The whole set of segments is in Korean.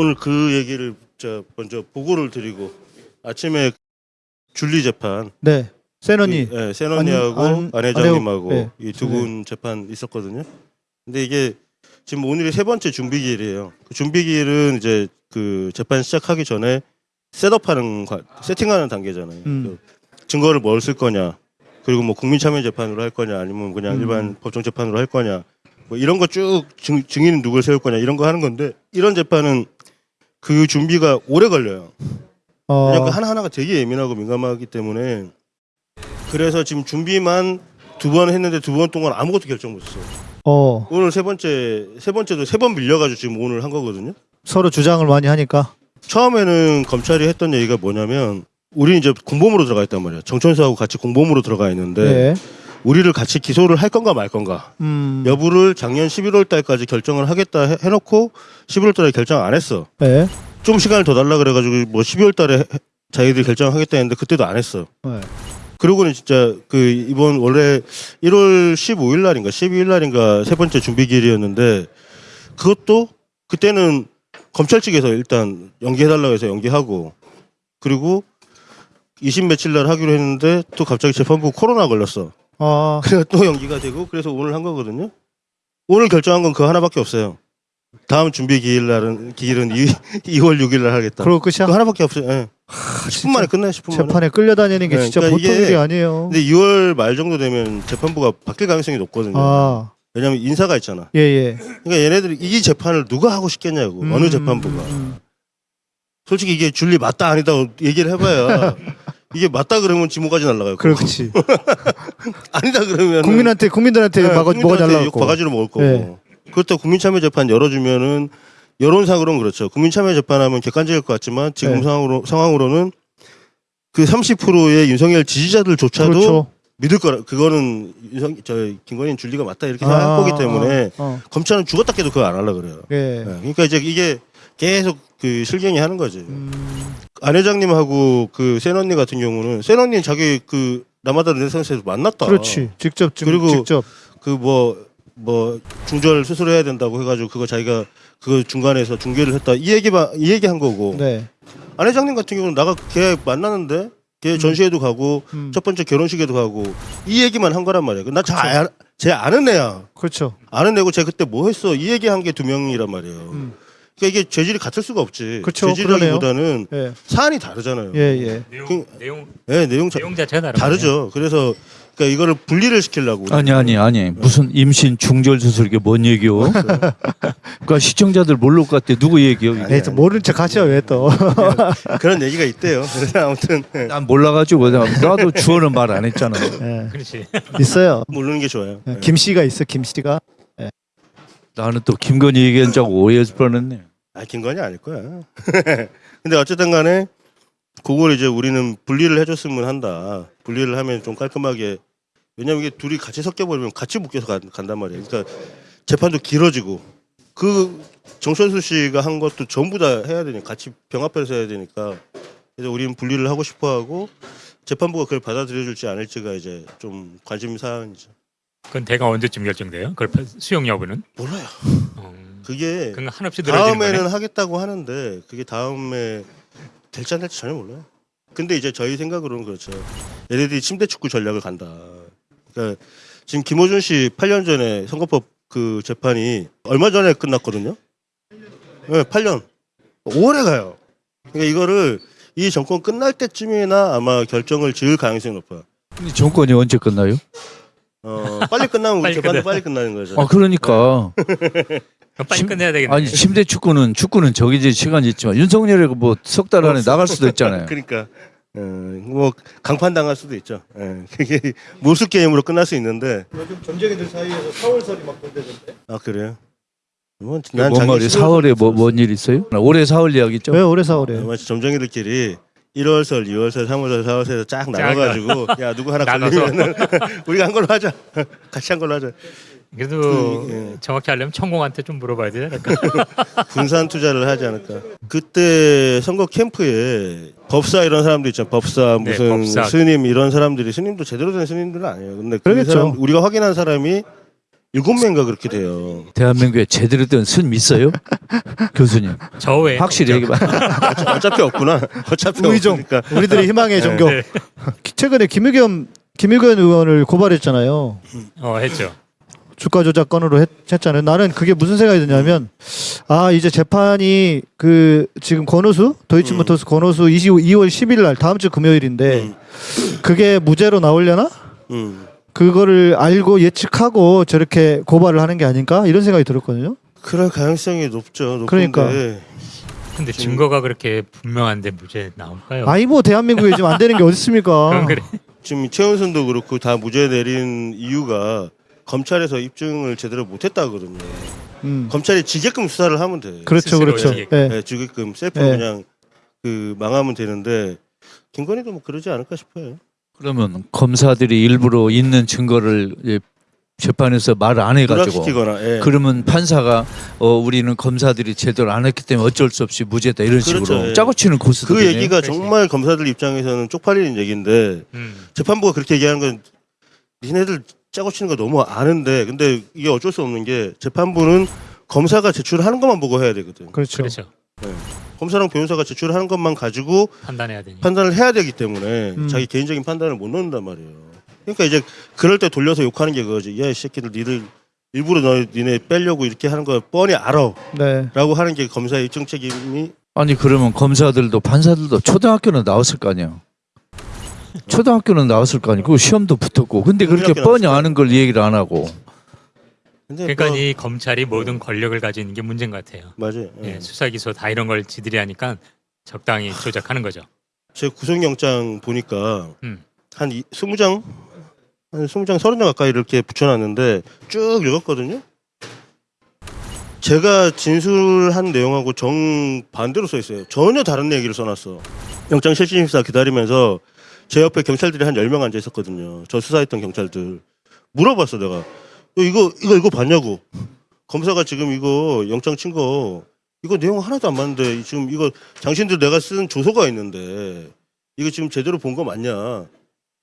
오늘 그 얘기를 저 먼저 보고를 드리고 아침에 줄리 재판 네. 센언니. 그, 예, 센언니하고 안- 안- 안, 회장님하고 네. 이두분 재판 있었거든요. 근데 이게 지금 오늘이 세 번째 준비 기일이에요. 그 준비 기일은 이제 그 재판 시작하기 전에 셋업하는 과- 세팅하는 단계잖아요. 음. 그 증거를 뭘 쓸 거냐, 그리고 뭐 국민 참여 재판으로 할 거냐, 아니면 그냥 음. 일반 법정 재판으로 할 거냐, 뭐 이런 거 쭉 증인 누굴 세울 거냐 이런 거 하는 건데 이런 재판은 그 준비가 오래 걸려요. 어, 왜냐면 그 하나하나가 되게 예민하고 민감하기 때문에 그래서 지금 준비만 두 번 했는데 두 번 동안 아무것도 결정 못 했어요. 어, 오늘 세 번째 세 번째도 세 번 밀려가지고 지금 오늘 한 거거든요. 서로 주장을 많이 하니까. 처음에는 검찰이 했던 얘기가 뭐냐면 우리는 이제 공범으로 들어가 있단 말이야. 정천수하고 같이 공범으로 들어가 있는데 네. 우리를 같이 기소를 할 건가 말 건가 음. 여부를 작년 11월 달까지 결정을 하겠다 해- 해놓고 11월 달에 결정 안 했어. 네. 좀 시간을 더 달라 그래가지고 뭐 12월 달에 해- 자기들이 결정하겠다 했는데 그때도 안 했어. 네. 그러고는 진짜 그 이번 원래 1월 15일 날인가 12일 날인가 세 번째 준비 기일이었는데 그것도 그때는 검찰 측에서 일단 연기해달라고 해서 연기하고 그리고 20 며칠 날 하기로 했는데 또 갑자기 재판부 코로나 걸렸어. 아, 그래서 또 연기가 되고 그래서 오늘 한 거거든요. 오늘 결정한 건 그 하나밖에 없어요. 다음 준비 기일 날은 기일은 2, 2월 6일 날 하겠다. 그러고 끝이야. 그 하나밖에 없어요. 예. 10분 만에 끝나요. 10분 만에. 재판에 끌려다니는 게 네, 진짜 그러니까 보통 이게- 일이 아니에요. 근데 2월 말 정도 되면 재판부가 바뀔 가능성이 높거든요. 아, 왜냐면 인사가 있잖아. 예, 예. 그러니까 얘네들이 이 재판을 누가 하고 싶겠냐고. 음, 어느 재판부가. 음, 솔직히 이게 줄리 맞다 아니다 얘기를 해봐야 이게 맞다 그러면 지목까지 날라가요. 그렇지. 아니다 그러면 국민한테 국민들한테 막아 뭐가 잘나고. 바가지로 먹을 거고. 네. 그렇다고 국민참여재판 열어주면은 여론상으로는 그렇죠. 국민참여재판하면 객관적일 것 같지만 지금 네. 상황으로 상황으로는 그 30%의 윤석열 지지자들조차도 그렇죠. 믿을 거라. 그거는 윤석 저 김건희 줄리가 맞다 이렇게 아, 생각할 거기 때문에 어, 어. 검찰은 죽었다 깨도 그거 안 하려 그래요. 예. 네, 그러니까 이제 이게 계속 그 실갱이 하는 거지. 음, 안 회장님하고 그센 언니 같은 경우는 센 언니는 자기 그 남아다 르네상스에서 만났다. 그렇지. 직접 좀 그리고 직접. 그뭐뭐 중절 수술해야 된다고 해가지고 그거 자기가 그 중간에서 중계를 했다 이 얘기만 이 얘기 한 거고 네. 안 회장님 같은 경우는 나가 걔 만났는데 걔 전시회도 가고 음, 첫 번째 결혼식에도 가고 이 얘기만 한 거란 말이야. 나잘 아는 애야. 그렇죠. 아는 애고 쟤 그때 뭐 했어 이 얘기 한 게 두 명이란 말이에요. 음, 그러니까 이게 죄질이 같을 수가 없지. 그쵸, 죄질이라기보다는 예. 사안이 다르잖아요. 예, 예. 내용 그- 내용 네, 내용 자, 내용 자체가 다르죠. 그래서 그러니까 이거를 분리를 시키려고. 아니 아니 아니 무슨 임신 중절 수술 이게 뭔 얘기요? 그러니까 시청자들 모를 것 같아 누구 얘기요? 이게? 네, 또 모른 척 하죠 왜 또. 그런 얘기가 있대요. 그래서 아무튼 네, 난 몰라가지고 나도 주어는 말 안 했잖아. 예. 그렇지. 있어요. 모르는 게 좋아요. 네. 김 씨가 있어 김 씨가. 나는 또 김건희 얘기한 줄 알고 오해했을 뻔했네. 아 김건희 아닐 거야. 근데 어쨌든 간에 그걸 이제 우리는 분리를 해줬으면 한다. 분리를 하면 좀 깔끔하게. 왜냐면 이게 둘이 같이 섞여버리면 같이 묶여서 간, 간단 말이에요. 그러니까 재판도 길어지고 그 정천수 씨가 한 것도 전부 다 해야 되니까 같이 병합해서 해야 되니까 그래서 우리는 분리를 하고 싶어하고 재판부가 그걸 받아들여줄지 않을지가 이제 좀 관심 사항이죠. 그건 대가 언제쯤 결정돼요? 그걸 파- 수용 여부는? 몰라요. 어, 그게 그건 한없이 다음에는 거네. 하겠다고 하는데 그게 다음에 될지 안 될지 전혀 몰라요. 근데 이제 저희 생각으로는 그렇죠. 얘네들이 침대 축구 전략을 간다. 그러니까 지금 김호준 씨 8년 전에 선거법 그 재판이 얼마 전에 끝났거든요. 네, 8년. 5월에 가요. 그러니까 이거를 이 정권 끝날 때쯤이나 아마 결정을 지을 가능성이 높아요. 근데 정권이 언제 끝나요? 어, 빨리 끝나면 우리 빨리 재판도 끝나. 빨리 끝나는 거죠. 아 그러니까 그럼 빨리 심- 끝내야 되겠네. 아니 침대 축구는 축구는 정해진 시간이 있지만 윤석열이 뭐석 달 안에 나갈 수도 있잖아요. 그러니까 어, 뭐 강판 당할 수도 있죠. 예, 그게 모수 게임으로 끝날 수 있는데 요즘 점쟁이들 사이에서 4월설이 막 본대던데. 아 그래요? 뭐, 뭔 작년 말이 12월 4월에 뭐 뭔일 있어요? 올해 4월 이야기죠. 왜 올해 4월에? 마치 점쟁이들끼리 1월설, 2월설, 3월설, 4월설 쫙 나눠가지고 야 누구 하나. 걸리면은 우리가 한 걸로 하자. 같이 한 걸로 하자. 그래도 그, 예. 정확히 하려면 천공한테 좀 물어봐야 되지 않을까? 분산 투자를 하지 않을까. 그때 선거 캠프에 법사 이런 사람도 있죠. 법사 네, 무슨 법사. 스님 이런 사람들이 스님도 제대로 된 스님들은 아니에요. 근데 그 그러겠죠. 사람 우리가 확인한 사람이 일곱 명인가 그렇게 돼요. 대한민국에 제대로 된 스님 있어요? 교수님 저 외에 확실히 얘기해 봐. 어차- 어차피 없구나. 어차피. 없으니까. 우리들의 희망의 종교. 네. 최근에 김의겸 김의겸 의원을 고발했잖아요. 어 했죠. 주가 조작 건으로 했, 했잖아요. 나는 그게 무슨 생각이 드냐면 아 이제 재판이 그 지금 권오수 도이치모터스 권오수 20, 2월 10일 날 다음 주 금요일인데 음. 그게 무죄로 나오려나? 음. 그거를 알고 예측하고 저렇게 고발을 하는 게 아닌가 이런 생각이 들었거든요. 그럴 가능성이 높죠. 높은데 그러니까. 근데 증거가 그렇게 분명한데 무죄 나올까요? 아니 뭐 대한민국에 지금 안 되는 게 어디 있습니까? 그건 그래. 지금 최은순도 그렇고 다 무죄 내린 이유가 검찰에서 입증을 제대로 못했다거든요. 음. 검찰이 지게끔 수사를 하면 돼. 그렇죠, 그렇죠. 이제 예. 네, 지게끔 셀프로 네. 그냥 그 망하면 되는데 김건희도 뭐 그러지 않을까 싶어요. 그러면 검사들이 일부러 있는 증거를 예, 재판에서 말을 안 해가지고. 예. 그러면 판사가 어 우리는 검사들이 제대로 안 했기 때문에 어쩔 수 없이 무죄다 이런 그렇죠, 식으로 예. 짜고 치는 고수들 그 얘기가 그렇지. 정말 검사들 입장에서는 쪽팔리는 얘기인데 음. 재판부가 그렇게 얘기하는 건 니네들 짜고 치는 거 너무 아는데 근데 이게 어쩔 수 없는 게 재판부는 검사가 제출하는 것만 보고 해야 되거든. 그렇죠. 그렇죠. 검사랑 변호사가 제출하는 것만 가지고 판단해야 되니. 판단을 해야 되기 때문에 음. 자기 개인적인 판단을 못 넣는단 말이에요. 그러니까 이제 그럴 때 돌려서 욕하는 게 그거지. 야, 이 새끼들 니들 일부러 너 니네 빼려고 이렇게 하는 거 뻔히 알아. 네. 라고 하는 게 검사의 입증 책임이 아니 그러면 검사들도 판사들도 초등학교는 나왔을 거 아니야. 초등학교는 나왔을 거 아니고 그 시험도 붙었고 근데 그렇게 뻔히 아는 걸 얘기를 안 하고 그러니까 뭐, 이 검찰이 모든 권력을 가지는 게 문제인 것 같아요. 맞아요. 예. 예, 수사 기소 다 이런 걸 지들이 하니까 적당히 조작하는 거죠. 제 구속영장 보니까 음. 한 이- 20장 한 20장 30장 가까이 이렇게 붙여놨는데 쭉 읽었거든요. 제가 진술한 내용하고 정 반대로 써 있어요. 전혀 다른 얘기를 써놨어. 영장 실질심사 기다리면서 제 옆에 경찰들이 한 10명 앉아 있었거든요. 저 수사했던 경찰들. 물어봤어 내가. 너 이거 이거 이거 봤냐고. 검사가 지금 이거 영장 친 거 이거 내용 하나도 안 맞는데 지금 이거 당신들 내가 쓴 조서가 있는데 이거 지금 제대로 본 거 맞냐?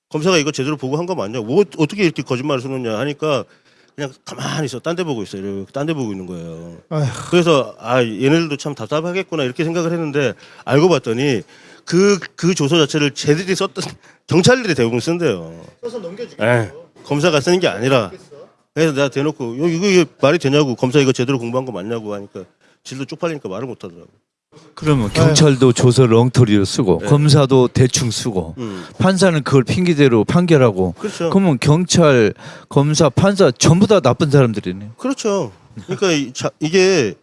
검사가 이거 제대로 보고 한 거 맞냐? 뭐 어떻게 이렇게 거짓말을 쓰느냐 하니까 그냥 가만히 있어. 딴 데 보고 있어요. 이렇게 딴데 보고 있는 거예요. 아휴. 그래서 아 얘네들도 참 답답하겠구나 이렇게 생각을 했는데 알고 봤더니 그 그 조서 자체를 쟤들이 썼던 경찰들이 대부분 쓴대요. 써서 넘겨주게. 에 검사가 쓰는 게 아니라 그래서 내가 대놓고 요 이거 이게 말이 되냐고 검사 이거 제대로 공부한 거 맞냐고 하니까 질도 쪽팔리니까 말을 못 하더라고. 그러면 경찰도 조서를 엉터리로 쓰고 네. 검사도 대충 쓰고 음. 판사는 그걸 핑계대로 판결하고 그렇죠. 그러면 경찰 검사 판사 전부 다 나쁜 사람들이네. 그렇죠. 그러니까 이, 자, 이게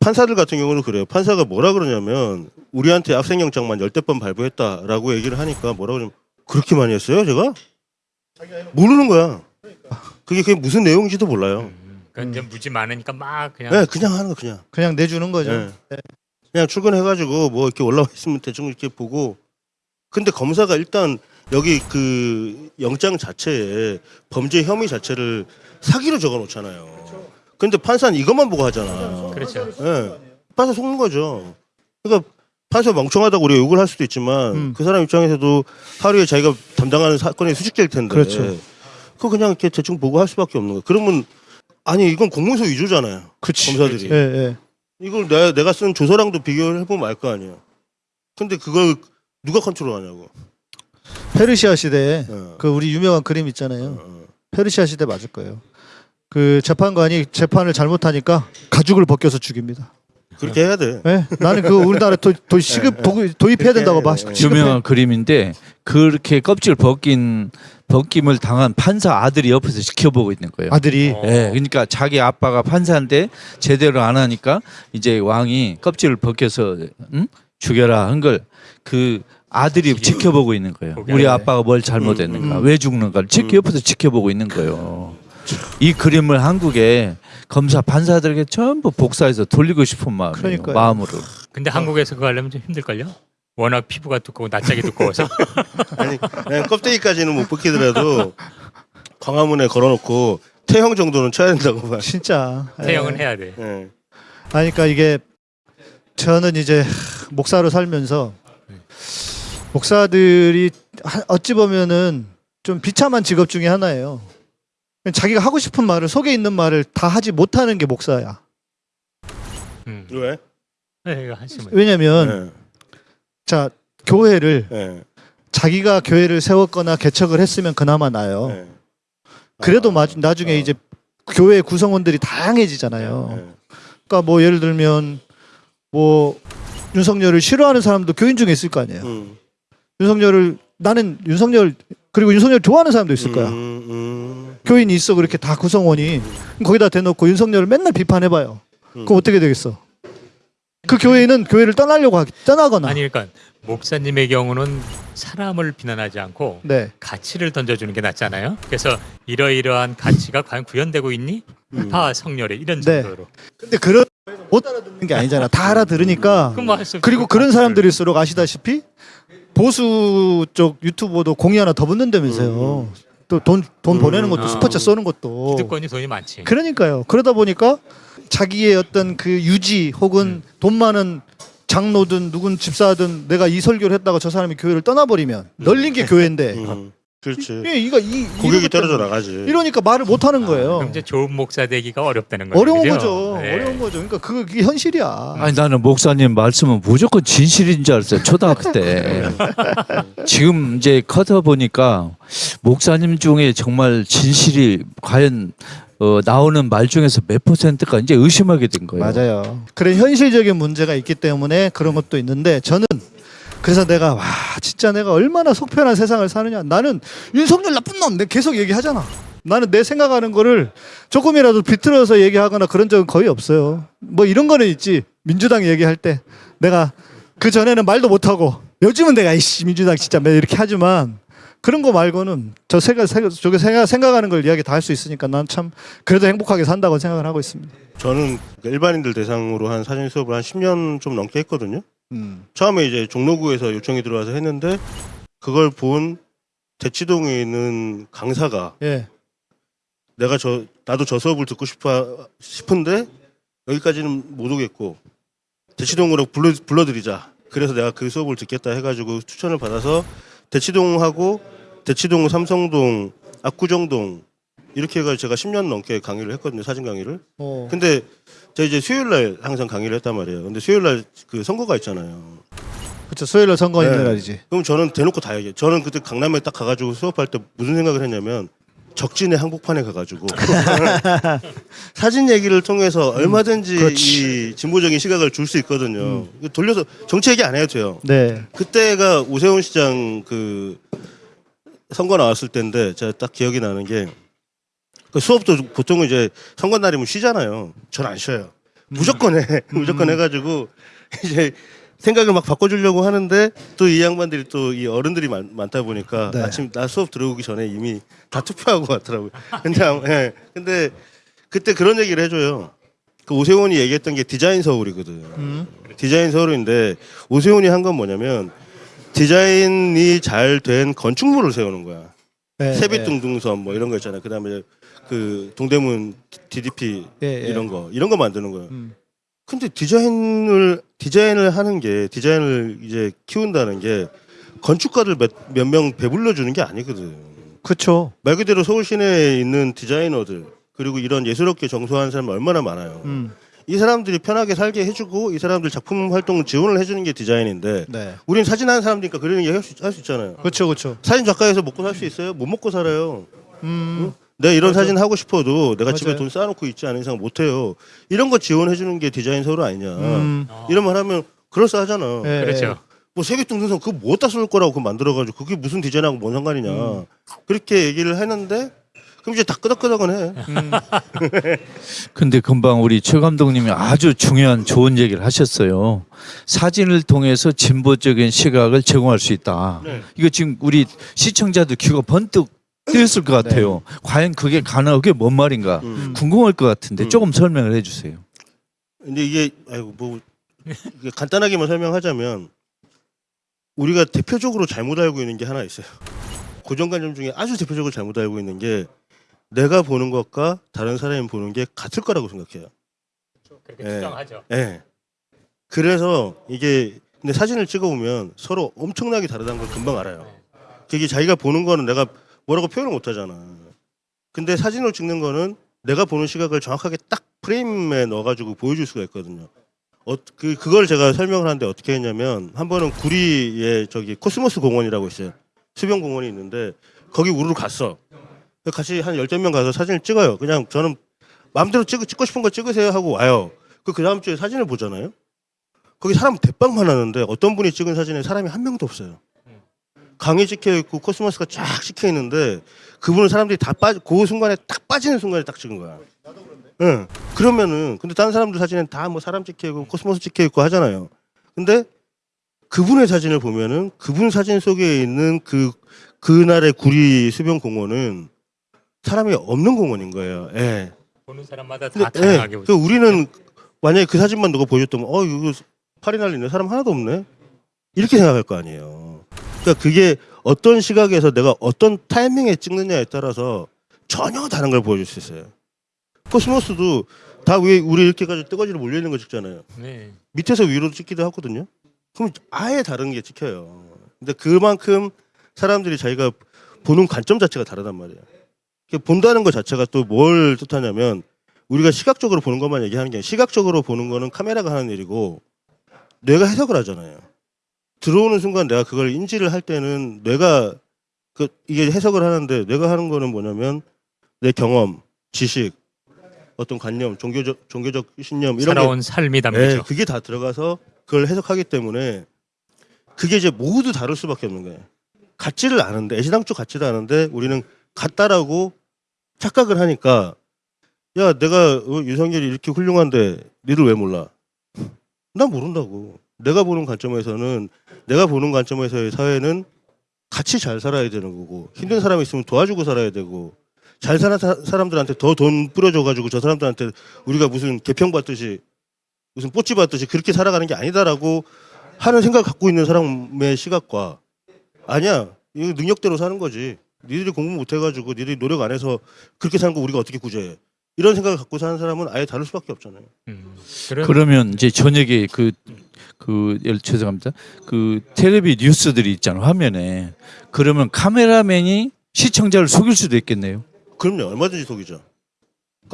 판사들 같은 경우는 그래요. 판사가 뭐라 그러냐면 우리한테 압생영장만 열댓 번 발부했다라고 얘기를 하니까 뭐라 그러냐면 그렇게 많이 했어요, 제가? 모르는 거야. 그게 그게 무슨 내용인지도 몰라요. 음. 그러니까 무지 많으니까 막 그냥 네, 그냥 하는 거 그냥. 그냥 내주는 거죠. 네. 그냥 출근해가지고 뭐 이렇게 올라와 있으면 대충 이렇게 보고. 근데 검사가 일단 여기 그 영장 자체에 범죄 혐의 자체를 사기로 적어놓잖아요. 근데 판사는 이것만 보고 하잖아. 그렇죠. 예. 판사 속는 거죠. 그러니까 판사 멍청하다고 우리가 욕을 할 수도 있지만 음. 그 사람 입장에서도 하루에 자기가 담당하는 사건이 개일 텐데. 그렇죠. 그거 그냥 이렇게 대충 보고 할 수밖에 없는 거예요. 그러면 아니 이건 공문서 위조잖아요. 그치. 검사들이. 예, 예. 이걸 내가 내가 쓴 조서랑도 비교를 해보면 알 거 아니에요. 근데 그걸 누가 컨트롤하냐고. 페르시아 시대에 어. 그 우리 유명한 그림 있잖아요. 어. 페르시아 시대 맞을 거예요. 그 재판관이 재판을 잘못하니까 가죽을 벗겨서 죽입니다. 그렇게 해야 돼. 예? 나는 그 우리나라 도, 도 시급 도, 도입해야 된다고 봐. 유명한 그림인데 그렇게 껍질 벗긴 벗김을 당한 판사 아들이 옆에서 지켜보고 있는 거예요. 아들이 어. 예, 그러니까 자기 아빠가 판사인데 제대로 안 하니까 이제 왕이 껍질을 벗겨서 응? 죽여라 한 걸 그 아들이 지켜보고 있는 거예요. 우리. 아빠가 뭘 잘못했는가, 음. 왜 죽는가 를 지켜 음. 옆에서 지켜보고 있는 거예요. 이 그림을 한국에 검사 판사들에게 전부 복사해서 돌리고 싶은 마음이에요. 그러니까요. 마음으로. 근데 한국에서 그거 하려면 좀 힘들걸요? 워낙 피부가 두껍고 낯짝이 두꺼워서 아니 그냥 껍데기까지는 못 벗기더라도 광화문에 걸어놓고 태형 정도는 쳐야 된다고 봐. 진짜 예. 태형은 해야 돼. 예. 아니 그러니까 이게 저는 이제 목사로 살면서 목사들이 하- 어찌 보면은 좀 비참한 직업 중에 하나예요. 자기가 하고 싶은 말을 속에 있는 말을 다 하지 못하는 게 목사야. 음. 왜? 네, 이거 한심해. 왜냐면 네. 자 교회를 네. 자기가 교회를 세웠거나 개척을 했으면 그나마 나요. 네. 그래도 아, 마, 나중에 어. 이제 교회 구성원들이 다양해지잖아요. 네. 그러니까 뭐 예를 들면 뭐 윤석열을 싫어하는 사람도 교인 중에 있을 거 아니에요. 음. 윤석열을 나는 윤석열 그리고 윤석열 좋아하는 사람도 있을 거야. 음, 음. 교인이 있어 그렇게 다 구성원이 거기다 대놓고 윤석열을 맨날 비판해봐요. 음. 그럼 어떻게 되겠어? 그 교회는 교회를 떠나려고 하기 떠나거나. 아니 그러니까 목사님의 경우는 사람을 비난하지 않고 네. 가치를 던져주는 게 낫잖아요. 그래서 이러이러한 가치가 과연 구현되고 있니? 음. 봐 성렬에 이런 네. 정도로. 근데 그런 못 알아듣는 게 아니잖아. 다 알아들으니까. 그 말씀. 그리고 그런 사람들일수록 아시다시피 보수 쪽 유튜버도 공이 하나 더 붙는다면서요. 또 돈돈 음. 보내는 것도 아. 스포츠 쏘는 것도. 기득권이 돈이 많지. 그러니까요. 그러다 보니까 자기의 어떤 그 유지 혹은 돈 많은 장로든 누군 집사든 내가 이 설교를 했다가 저 사람이 교회를 떠나버리면 널린 게 교회인데 음. 그렇지. 예, 이거 이 고객이 떨어져 나가지. 이러니까 말을 못 하는 아, 거예요. 그럼 이제 좋은 목사 되기가 어렵다는 거죠. 어려운 그죠? 거죠. 네. 어려운 거죠. 그러니까 그게 현실이야. 아니 나는 목사님 말씀은 무조건 진실인 줄 알았어요 초등학교 때 지금 이제 커터 보니까 목사님 중에 정말 진실이 과연 어, 나오는 말 중에서 몇 퍼센트가 이제 의심하게 된 거예요. 맞아요. 그런 현실적인 문제가 있기 때문에 그런 것도 있는데 저는 그래서 내가 와 진짜 내가 얼마나 속편한 세상을 사느냐. 나는 윤석열 나쁜 놈. 내가 계속 얘기하잖아. 나는 내 생각하는 거를 조금이라도 비틀어서 얘기하거나 그런 적은 거의 없어요. 뭐 이런 거는 있지. 민주당 얘기할 때 내가 그 전에는 말도 못하고 요즘은 내가 이씨 민주당 진짜 매 이렇게 하지만 그런 거 말고는 저 생각 생각 저게 생각 생각하는 걸 이야기 다 할 수 있으니까 난 참 그래도 행복하게 산다고 생각을 하고 있습니다. 저는 일반인들 대상으로 한 사전 수업을 한 10년 좀 넘게 했거든요. 음. 처음에 이제 종로구에서 요청이 들어와서 했는데 그걸 본 대치동에 있는 강사가 예. 내가 저 나도 저 수업을 듣고 싶어 싶은데 여기까지는 못 오겠고 대치동으로 불러 불러드리자. 그래서 내가 그 수업을 듣겠다 해가지고 추천을 받아서 대치동하고 대치동, 삼성동, 압구정동 이렇게 해가지고 제가 10년 넘게 강의를 했거든요 사진 강의를. 어. 근데 제가 이제 수요일 날 항상 강의를 했단 말이에요. 근데 수요일 날 그 선거가 있잖아요. 그렇죠. 수요일날 선거 있는 네. 날이지. 그럼 저는 대놓고 다 얘기해. 저는 그때 강남에 딱 가가지고 수업할 때 무슨 생각을 했냐면 적진의 한복판에 가가지고 사진 얘기를 통해서 얼마든지 그렇지. 이 진보적인 시각을 줄 수 있거든요. 이거 돌려서 정치 얘기 안 해도 돼요. 네. 그때가 오세훈 시장 그 선거 나왔을 때인데 제가 딱 기억이 나는 게 그 수업도 보통은 이제 선거 날이면 쉬잖아요. 전 안 쉬어요. 무조건 해. 무조건 해가지고 이제 생각을 막 바꿔주려고 하는데 또 이 양반들이 또 이 어른들이 많, 많다 보니까 네. 아침 나 수업 들어오기 전에 이미 다 투표하고 왔더라고요. 근데 예. 근데 그때 그런 얘기를 해줘요. 그 오세훈이 얘기했던 게 디자인 서울이거든. 음. 디자인 서울인데 오세훈이 한 건 뭐냐면 디자인이 잘 된 건축물을 세우는 거야. 네, 세빛둥둥섬 뭐 이런 거 있잖아요. 그다음에 그 동대문 DDP 예, 예. 이런 거 이런 거 만드는 거예요. 음. 근데 디자인을 디자인을 하는 게 디자인을 이제 키운다는 게 건축가들 몇명 배불러 주는 게 아니거든. 그렇죠. 말 그대로 서울 시내에 있는 디자이너들 그리고 이런 예술업계 정소하는 사람 얼마나 많아요. 음. 이 사람들이 편하게 살게 해주고 이 사람들 작품 활동을 지원을 해주는 게 디자인인데 네. 우리는 사진 하는 사람이니까 그런 얘기 할수 할 수 있잖아요. 그렇죠, 그렇죠. 사진 작가에서 먹고 살 수 있어요? 못 먹고 살아요. 음. 내가 이런 맞아. 사진 하고 싶어도 내가 집에 맞아요. 돈 쌓아놓고 있지 않은 이상 못 해요. 이런 거 지원해 주는 게 디자인 서울 아니냐. 음. 이런 말 하면 그럴싸하잖아. 예, 그렇죠. 뭐 세계동등선 그거 뭐다 쏠 거라고 그거 만들어가지고 그게 무슨 디자인하고 뭔 상관이냐. 음. 그렇게 얘기를 했는데 그럼 이제 다 끄덕끄덕은 해. 음. 근데 금방 우리 최 감독님이 아주 중요한 좋은 얘기를 하셨어요. 사진을 통해서 진보적인 시각을 제공할 수 있다. 네. 이거 지금 우리 시청자들 귀가 번뜩 뜨였을 것 같아요. 과연 그게 가능하고 그게 뭔 말인가 음. 궁금할 것 같은데 음. 조금 설명을 해주세요. 근데 이게 아이고 뭐 이게 간단하게만 설명하자면 우리가 대표적으로 잘못 알고 있는 게 하나 있어요. 고정관념 중에 아주 대표적으로 잘못 알고 있는 게 내가 보는 것과 다른 사람이 보는 게 같을 거라고 생각해요. 그렇게 예. 추정하죠. 예. 그래서 이게 근데 사진을 찍어보면 서로 엄청나게 다르다는 걸 금방 알아요. 그게 자기가 보는 거는 내가 뭐라고 표현을 못 하잖아. 근데 사진으로 찍는 거는 내가 보는 시각을 정확하게 딱 프레임에 넣어가지고 보여줄 수가 있거든요. 어, 그 그걸 제가 설명을 하는데 어떻게 했냐면 한 번은 구리에 저기 코스모스 공원이라고 있어요. 수변 공원이 있는데 거기 우르르 갔어. 같이 한 열댓 명 가서 사진을 찍어요. 그냥 저는 마음대로 찍, 찍고 싶은 거 찍으세요 하고 와요. 그, 그 다음 주에 사진을 보잖아요. 거기 사람 대빵 많았는데 어떤 분이 찍은 사진에 사람이 한 명도 없어요. 강이 찍혀 있고 코스모스가 쫙 찍혀 있는데 그분은 사람들이 다 빠지 그 순간에 딱 빠지는 순간에 딱 찍은 거야. 응. 그러면은 근데 다른 사람들 사진엔 다뭐 사람 찍혀 있고 코스모스 찍혀 있고 하잖아요. 근데 그분의 사진을 보면은 그분 사진 속에 있는 그 그날의 구리 수변 공원은 사람이 없는 공원인 거예요. 예. 보는 사람마다 근데, 다 다양하게 예, 보죠. 그 우리는 만약에 그 사진만 누가 보여줬다면 어 이거 팔이 날리네 사람 하나도 없네 이렇게 생각할 거 아니에요. 그러니까 그게 어떤 시각에서 내가 어떤 타이밍에 찍느냐에 따라서 전혀 다른 걸 보여줄 수 있어요. 코스모스도 다 위에 우리 이렇게까지 뜨거지로 몰려 있는 거 찍잖아요. 네. 밑에서 위로 찍기도 하거든요. 그럼 아예 다른 게 찍혀요. 근데 그만큼 사람들이 자기가 보는 관점 자체가 다르단 말이에요. 본다는 것 자체가 또 뭘 뜻하냐면 우리가 시각적으로 보는 것만 얘기하는 게 아니라 시각적으로 보는 거는 카메라가 하는 일이고 뇌가 해석을 하잖아요. 들어오는 순간 내가 그걸 인지를 할 때는 뇌가 그 이게 해석을 하는데 내가 하는 거는 뭐냐면 내 경험, 지식, 어떤 관념, 종교적 종교적 신념 이런 게 살아온 삶이 네, 담기죠. 그게 다 들어가서 그걸 해석하기 때문에 그게 이제 모두 다를 수밖에 없는 거예요. 같지를 않은데 애시당초 같지도 않은데 우리는 같다라고 착각을 하니까 야 내가 어, 유성열이 이렇게 훌륭한데 니들 왜 몰라? 난 모른다고. 내가 보는 관점에서는 내가 보는 관점에서의 사회는 같이 잘 살아야 되는 거고 힘든 사람이 있으면 도와주고 살아야 되고 잘 사는 사- 사람들한테 더 돈 뿌려줘 가지고 저 사람들한테 우리가 무슨 개평 받듯이 무슨 뽀찌 받듯이 그렇게 살아가는 게 아니다라고 하는 생각 갖고 있는 사람의 시각과 아니야. 이거 능력대로 사는 거지. 니들이 공부 못 해가지고 니들이 노력 안 해서 그렇게 사는 거 우리가 어떻게 구제해? 이런 생각을 갖고 사는 사람은 아예 다를 수밖에 없잖아요. 음. 그러면 이제 저녁에 그, 그, 예, 죄송합니다. 그 텔레비 뉴스들이 있잖아요, 화면에. 그러면 카메라맨이 시청자를 속일 수도 있겠네요. 그럼요 얼마든지 속이죠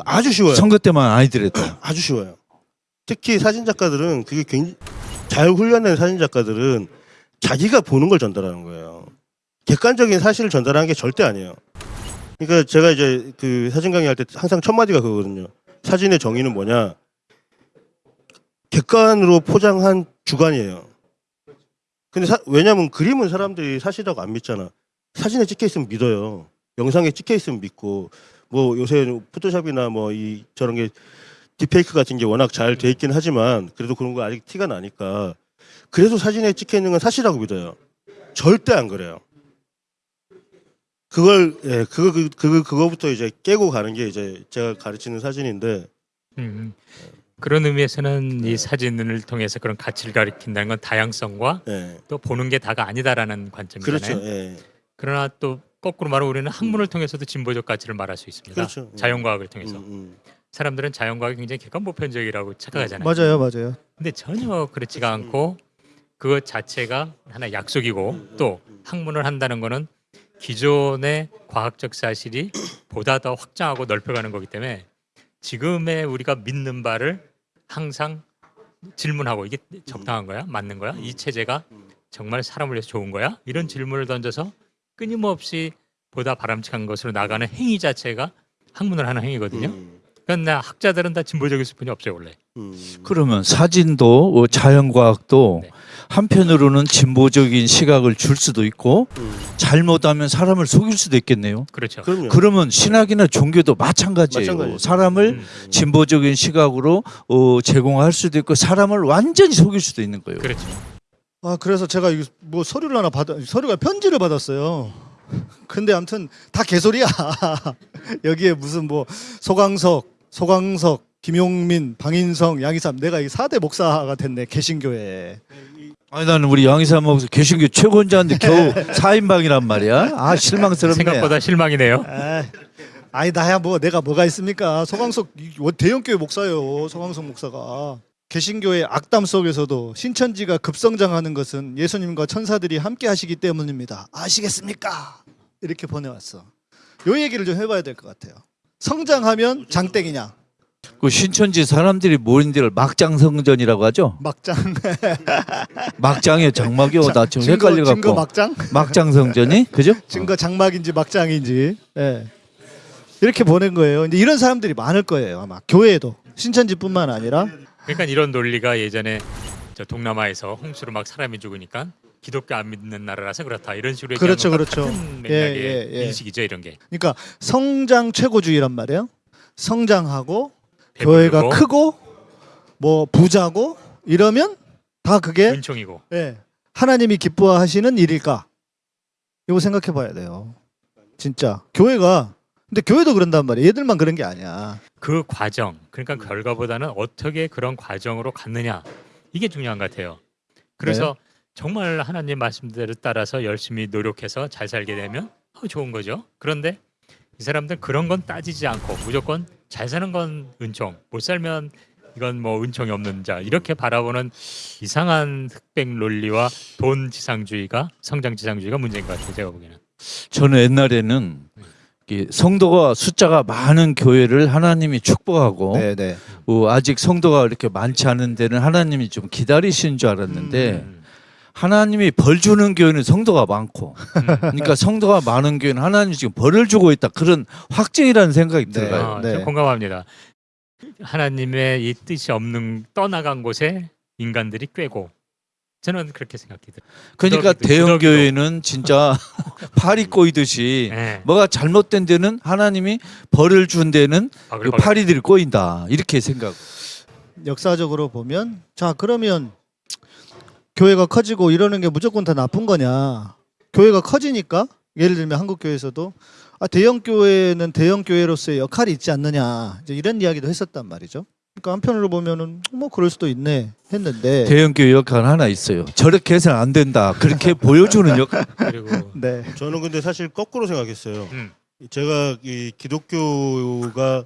아주 쉬워요 선거 때만 아니더라도. 아주 쉬워요. 특히 사진 작가들은 그게 굉장히 잘 훈련된 사진 작가들은 자기가 보는 걸 전달하는 거예요. 객관적인 사실을 전달하는 게 절대 아니에요. 그러니까 제가 이제 그 사진 강의할 때 항상 첫 마디가 그거거든요. 사진의 정의는 뭐냐? 객관으로 포장한 주관이에요. 근데 사- 왜냐면 그림은 사람들이 사실이라고 안 믿잖아. 사진에 찍혀 있으면 믿어요. 영상에 찍혀 있으면 믿고 뭐 요새 포토샵이나 뭐 이 저런 게 딥페이크 같은 게 워낙 잘 돼 있긴 하지만 그래도 그런 거 아직 티가 나니까 그래서 사진에 찍혀 있는 건 사실이라고 믿어요. 절대 안 그래요. 그걸 예 그거 그, 그 그거부터 이제 깨고 가는 게 이제 제가 가르치는 사진인데 음. 그런 의미에서는 네. 이 사진을 통해서 그런 가치를 가리킨다는 건 다양성과 예또 보는 게 다가 아니다라는 관점이잖아요. 그렇죠 예 그러나 또 거꾸로 말하면 우리는 학문을 통해서도 진보적 가치를 말할 수 있습니다. 그렇죠. 자연과학을 통해서 음, 음. 사람들은 자연과학이 굉장히 객관 보편적이라고 착각하잖아요. 맞아요, 맞아요. 근데 전혀 그렇지가 않고 그것 자체가 하나 약속이고 또 학문을 한다는 거는 기존의 과학적 사실이 보다 더 확장하고 넓혀가는 거기 때문에 지금의 우리가 믿는 바를 항상 질문하고 이게 적당한 거야? 맞는 거야? 이 체제가 정말 사람을 위해서 좋은 거야? 이런 질문을 던져서 끊임없이 보다 바람직한 것으로 나가는 행위 자체가 학문을 하는 행위거든요. 음, 그러니까 학자들은 다 진보적일 수뿐이 없어요 원래. 음. 그러면 사진도 어, 자연과학도 네. 한편으로는 진보적인 시각을 줄 수도 있고 음. 잘못하면 사람을 속일 수도 있겠네요. 그렇죠. 그럼요. 그러면 신학이나 종교도 마찬가지예요. 마찬가지죠. 사람을 음, 진보적인 시각으로 어, 제공할 수도 있고 사람을 완전히 속일 수도 있는 거예요. 그렇죠. 아 그래서 제가 이거 뭐 서류를 하나 받아 서류가 편지를 받았어요. 근데 아무튼 다 개소리야. 여기에 무슨 뭐 소강석, 소강석, 김용민, 방인성, 양희삼 내가 이 4대 목사가 됐네 개신교에. 아니 나는 우리 양희삼 목사 개신교 최고인자인데 겨우 4인방이란 말이야. 아 실망스럽네. 생각보다 실망이네요. 아, 아니 나야 뭐 내가 뭐가 있습니까? 소강석 이 대형교회 목사예요. 소강석 목사가. 개신교의 악담 속에서도 신천지가 급성장하는 것은 예수님과 천사들이 함께 하시기 때문입니다. 아시겠습니까? 이렇게 보내왔어. 요 얘기를 좀 해봐야 될 것 같아요. 성장하면 장땡이냐? 그 신천지 사람들이 모인 데를 막장성전이라고 하죠. 막장. 막장이요, 장막이요. 나 지금 증거, 헷갈려 증거. 막장? 막장성전이 그죠? 증거 장막인지 막장인지. 예. 이렇게 보낸 거예요. 이제 이런 사람들이 많을 거예요. 아마 교회에도 신천지뿐만 아니라 그러니까 이런 논리가 예전에 저 동남아에서 홍수로 막 사람이 죽으니까 기독교 안 믿는 나라라서 그렇다 이런 식으로 그렇죠, 그렇죠. 같은 맥락의 예, 예, 예. 인식이죠 이런 게 그러니까 성장 최고주의란 말이에요. 성장하고 배부르고 교회가 크고 뭐 부자고 이러면 다 그게 은총이고 예, 하나님이 기뻐하시는 일일까? 이거 생각해 봐야 돼요. 진짜 교회가 근데 교회도 그런단 말이에요. 얘들만 그런 게 아니야. 그 과정 그러니까 결과보다는 어떻게 그런 과정으로 갔느냐 이게 중요한 것 같아요. 그래서 네. 정말 하나님 말씀대로 따라서 열심히 노력해서 잘 살게 되면 어, 좋은 거죠. 그런데 이 사람들 그런 건 따지지 않고 무조건 잘 사는 건 은총, 못 살면 이건 뭐 은총이 없는 자 이렇게 바라보는 이상한 흑백 논리와 돈 지상주의가 성장 지상주의가 문제인 것 같아요. 제가 보기에는. 저는 옛날에는 이 성도가 숫자가 많은 교회를 하나님이 축복하고 네. 어, 아직 성도가 이렇게 많지 않은 데는 하나님이 좀 기다리시는 줄 알았는데 음. 하나님이 벌 주는 교회는 성도가 많고 그러니까 성도가 많은 교회는 하나님이 지금 벌을 주고 있다 그런 확증이라는 생각이 네. 들어요. 아, 네. 저 공감합니다. 하나님의 이 뜻이 없는 떠나간 곳에 인간들이 꿰고 저는 그렇게 생각이 들어요. 그러니까 구더기도, 대형 구더기도. 교회는 진짜 팔이 꼬이듯이 네. 뭐가 잘못된 데는 하나님이 벌을 준 데는 그 바글바글. 파리들이 꼬인다 이렇게 생각. 역사적으로 보면 자 그러면 교회가 커지고 이러는 게 무조건 다 나쁜 거냐? 교회가 커지니까 예를 들면 한국 교회에서도 아, 대형 교회는 대형 교회로서의 역할이 있지 않느냐 이제 이런 이야기도 했었단 말이죠. 그러니까 한편으로 보면은 뭐 그럴 수도 있네 했는데 대형 교회 역할 하나 있어요. 저렇게 해서는 안 된다. 그렇게 보여주는 역할. 그리고 네. 저는 근데 사실 거꾸로 생각했어요. 음. 제가 이 기독교가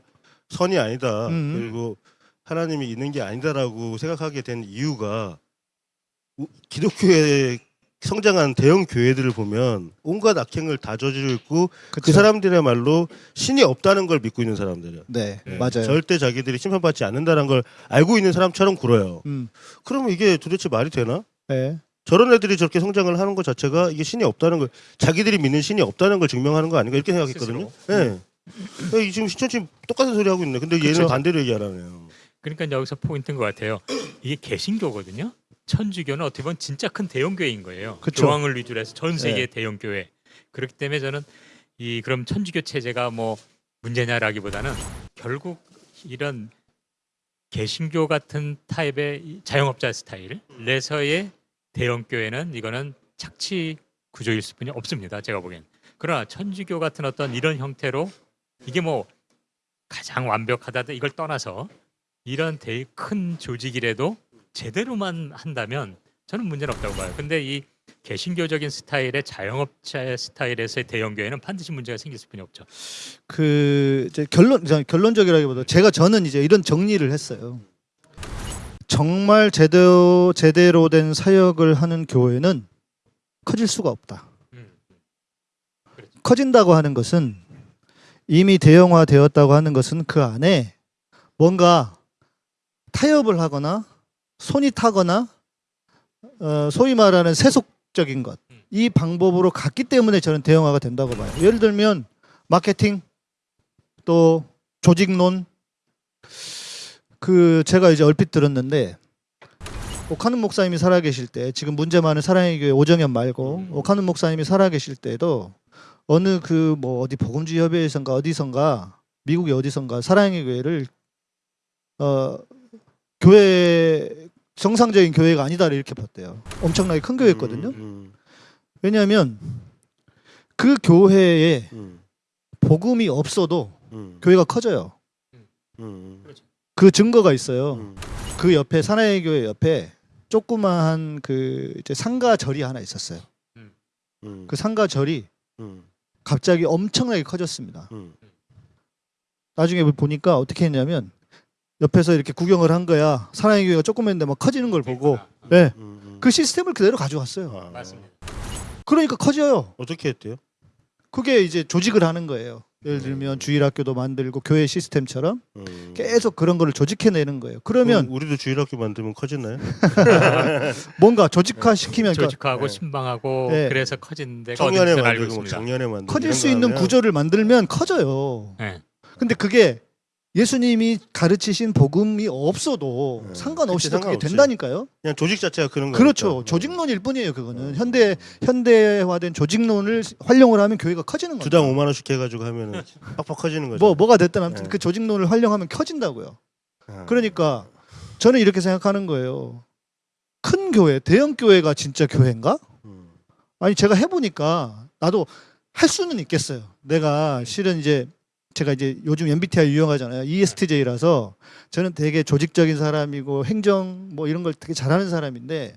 선이 아니다. 음. 그리고 하나님이 있는 게 아니다라고 생각하게 된 이유가 우- 기독교에 성장한 대형 교회들을 보면 온갖 악행을 다 저지르고 그 그쵸? 사람들의 말로 신이 없다는 걸 믿고 있는 사람들이에요. 네, 네. 맞아요. 절대 자기들이 심판받지 않는다는 걸 알고 있는 사람처럼 굴어요. 음, 그러면 이게 도대체 말이 되나? 네. 저런 애들이 저렇게 성장을 하는 것 자체가 이게 신이 없다는 걸 자기들이 믿는 신이 없다는 걸 증명하는 거 아닌가 이렇게 생각했거든요. 예. 네. 지금 신천지 똑같은 소리 하고 있네. 근데 얘는 그쵸. 반대로 얘기하라네요. 그러니까 여기서 포인트인 것 같아요. 이게 개신교거든요. 천주교는 어떻게 보면 진짜 큰 대형 교회인 거예요. 그쵸. 교황을 위주로 해서 전 세계 네. 의 대형 교회. 그렇기 때문에 저는 이 그럼 천주교 체제가 뭐 문제냐라기보다는 결국 이런 개신교 같은 타입의 이 자영업자 스타일에서의 대형 교회는 이거는 착취 구조일 수뿐이 없습니다. 제가 보기엔. 그러나 천주교 같은 어떤 이런 형태로 이게 뭐 가장 완벽하다 이걸 떠나서 이런 큰 조직이라도 제대로만 한다면 저는 문제는 없다고 봐요. 근데 이 개신교적인 스타일의 자영업자 스타일에서의 대형 교회는 반드시 문제가 생길 수뿐이 없죠. 그 이제 결론 저 결론적이라기보다 제가 저는 이제 이런 정리를 했어요. 정말 제대로 제대로 된 사역을 하는 교회는 커질 수가 없다. 음. 그렇죠. 커진다고 하는 것은 이미 대형화되었다고 하는 것은 그 안에 뭔가 타협을 하거나 손이 타거나 어, 소위 말하는 세속적인 것. 이 방법으로 갔기 때문에 저는 대형화가 된다고 봐요. 예를 들면 마케팅 또 조직론. 그 제가 이제 얼핏 들었는데 오카는 목사님이 살아계실 때 지금 문제 많은 사랑의 교회 오정현 말고 오카는 목사님이 살아계실 때도 어느 그 뭐 어디 복음주의 협의회에선가 어디선가 미국의 어디선가 사랑의 교회를 어 교회 정상적인 교회가 아니다 이렇게 봤대요. 엄청나게 큰 교회였거든요. 음, 왜냐하면 그 교회에 음, 복음이 없어도 음, 교회가 커져요. 음, 그 증거가 있어요. 음, 그 옆에 사나이 교회 옆에 조그마한 그 이제 상가 절이 하나 있었어요. 음, 그 상가 절이 음, 갑자기 엄청나게 커졌습니다. 음, 나중에 보니까 어떻게 했냐면 옆에서 이렇게 구경을 한 거야. 사나이 교회가 조그만데 막 커지는 걸 보고, 네, 음, 음. 그 시스템을 그대로 가져왔어요. 아, 맞습니다. 그러니까 커져요. 어떻게 했대요? 그게 이제 조직을 하는 거예요. 예를 들면 주일학교도 만들고 교회 시스템처럼 음. 계속 그런 거를 조직해내는 거예요. 그러면 그럼 우리도 주일학교 만들면 커지나요? 뭔가 조직화 시키면 그러니까 조직화하고 네. 신방하고 네. 그래서 어딘지 알고 만들고. 작년에 만들고 커질 수거 있는 구조를 만들면 커져요. 네. 근데 그게 예수님이 가르치신 복음이 없어도 네. 상관없이 그게. 된다니까요. 그냥 조직 자체가 그런 거니까. 그렇죠. 조직론일 뿐이에요. 그거는 현대 현대화된 조직론을 활용을 하면 교회가 커지는 거죠. 주당 5만 원씩 해가지고 하면은 빡빡 커지는 거죠. 뭐 뭐가 됐든 아무튼 네. 그 조직론을 활용하면 커진다고요. 아. 그러니까 저는 이렇게 생각하는 거예요. 큰 교회, 대형 교회가 진짜 교회인가? 음. 아니 제가 해보니까 나도 할 수는 있겠어요. 내가 실은 이제 제가 이제 요즘 MBTI 유용하잖아요. ESTJ라서 저는 되게 조직적인 사람이고 행정 뭐 이런 걸 되게 잘하는 사람인데,